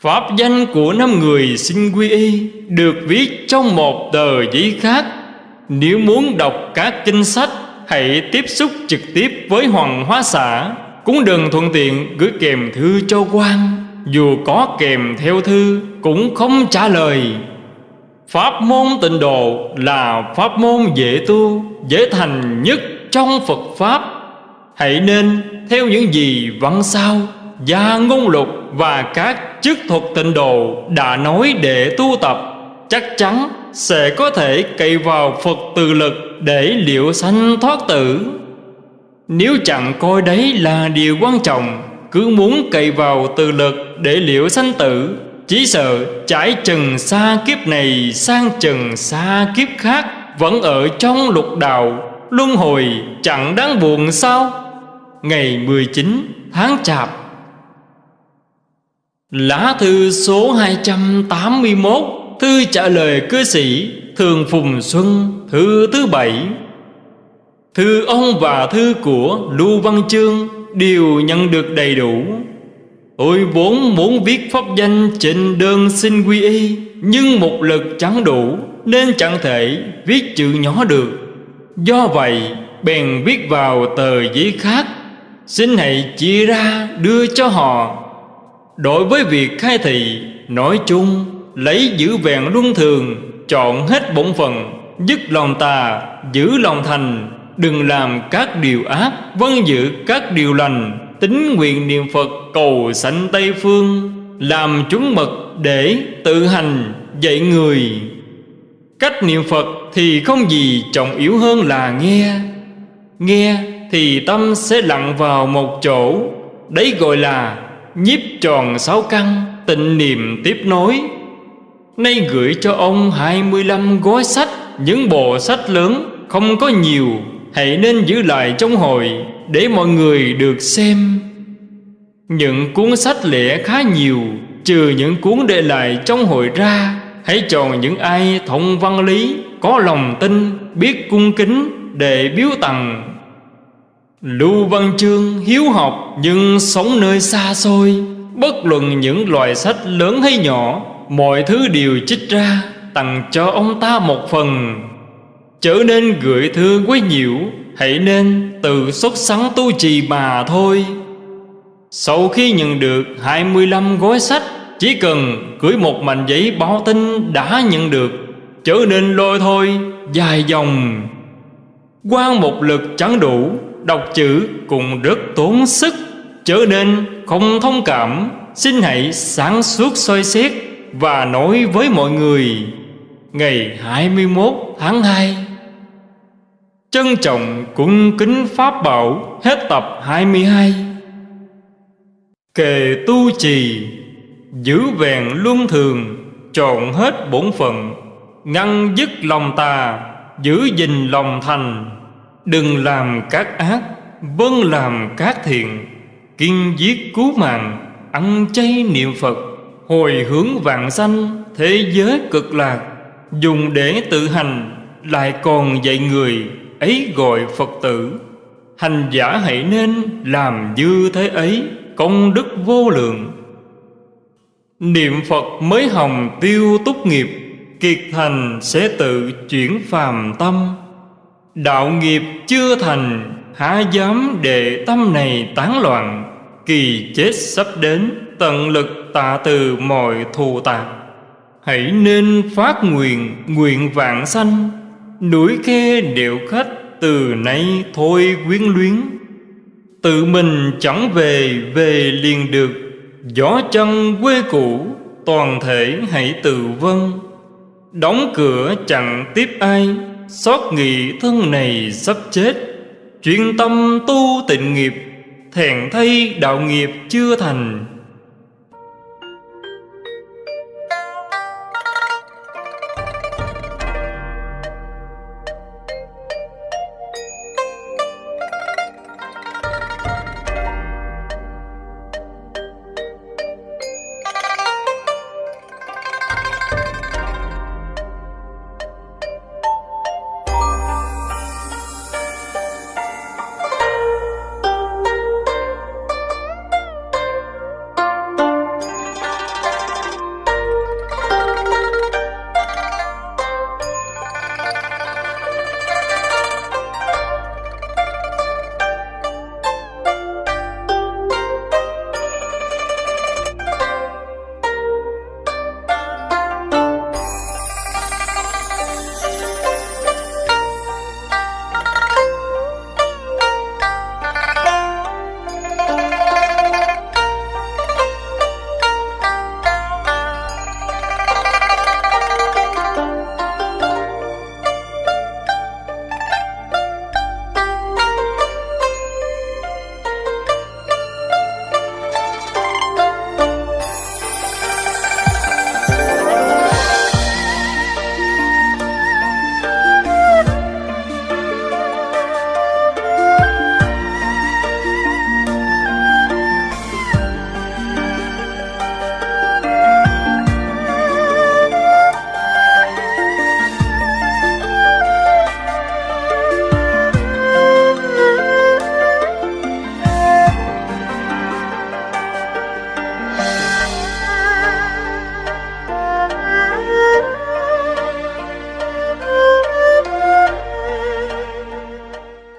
Pháp danh của năm người xin quy y Được viết trong một tờ giấy khác. Nếu muốn đọc các kinh sách Hãy tiếp xúc trực tiếp với Hoàng Hóa xã. Cũng đừng thuận tiện, gửi kèm thư cho quan. Dù có kèm theo thư, cũng không trả lời. Pháp môn tịnh độ là pháp môn dễ tu, Dễ thành nhất trong Phật Pháp. Hãy nên theo những gì văn sao, Gia ngôn lục và các chức thuật tịnh độ đã nói để tu tập. Chắc chắn sẽ có thể cậy vào Phật từ lực để liệu sanh thoát tử. Nếu chẳng coi đấy là điều quan trọng, Cứ muốn cậy vào từ lực để liệu sanh tử, Chỉ sợ trải trần xa kiếp này sang trần xa kiếp khác Vẫn ở trong lục đạo, Luân hồi chẳng đáng buồn sao? Ngày 19 tháng Chạp. Lá thư số 281 Thư trả lời cư sĩ Thường Phùng Xuân, Thư thứ bảy. Thư ông và thư của Lưu Văn Chương Đều nhận được đầy đủ. Tôi vốn muốn viết pháp danh trên đơn xin quy y, Nhưng một lực chẳng đủ Nên chẳng thể viết chữ nhỏ được. Do vậy, bèn viết vào tờ giấy khác, Xin hãy chia ra đưa cho họ. Đối với việc khai thị, Nói chung Lấy giữ vẹn luân thường, Chọn hết bổn phận, Dứt lòng tà, Giữ lòng thành, Đừng làm các điều ác Vân giữ các điều lành, Tính nguyện niệm Phật cầu sanh Tây Phương, Làm chúng mật để tự hành dạy người. Cách niệm Phật thì không gì trọng yếu hơn là nghe. Nghe thì tâm sẽ lặng vào một chỗ, Đấy gọi là nhiếp tròn sáu căn, Tịnh niệm tiếp nối. Nay gửi cho ông 25 gói sách, Những bộ sách lớn, không có nhiều. Hãy nên giữ lại trong hội, Để mọi người được xem. Những cuốn sách lẻ khá nhiều, Trừ những cuốn để lại trong hội ra. Hãy chọn những ai thông văn lý, Có lòng tin, Biết cung kính Để biếu tặng. Lưu Văn Chương hiếu học Nhưng sống nơi xa xôi. Bất luận những loại sách lớn hay nhỏ Mọi thứ đều chích ra, Tặng cho ông ta một phần. Trở nên gửi thư quá nhiều Hãy nên tự xuất sắn tu trì mà thôi. Sau khi nhận được 25 gói sách, Chỉ cần gửi một mảnh giấy báo tin đã nhận được Trở nên lôi thôi, dài dòng. Quan một lực chẳng đủ, Đọc chữ cũng rất tốn sức. Trở nên không thông cảm, Xin hãy sáng suốt soi xét. Và nói với mọi người, Ngày 21 tháng 2 Trân trọng cung kính Pháp Bảo Hết tập 22 Kề tu trì, Giữ vẹn luân thường, Trọn hết bổn phận, Ngăn dứt lòng tà, Giữ gìn lòng thành. Đừng làm các ác Vâng làm các thiện, Kiên giết cứu mạng, Ăn chay niệm Phật. Hồi hướng vạn sanh, Thế giới cực lạc, Dùng để tự hành, Lại còn dạy người Ấy gọi Phật tử. Hành giả hãy nên làm như thế ấy, Công đức vô lượng. Niệm Phật mới hồng tiêu túc nghiệp, Kiệt thành sẽ tự chuyển phàm tâm. Đạo nghiệp chưa thành, Há dám để tâm này tán loạn. Kỳ chết sắp đến, Tận lực tạ từ mọi thù tạc Hãy nên phát nguyện Nguyện vạn sanh. Núi khe điệu khách, Từ nay thôi quyến luyến. Tự mình chẳng về Về liền được. Gió chân quê cũ, Toàn thể hãy tự vân Đóng cửa chẳng tiếp ai, Xót nghị thân này sắp chết. Chuyên tâm tu tịnh nghiệp thẹn thay đạo nghiệp chưa thành.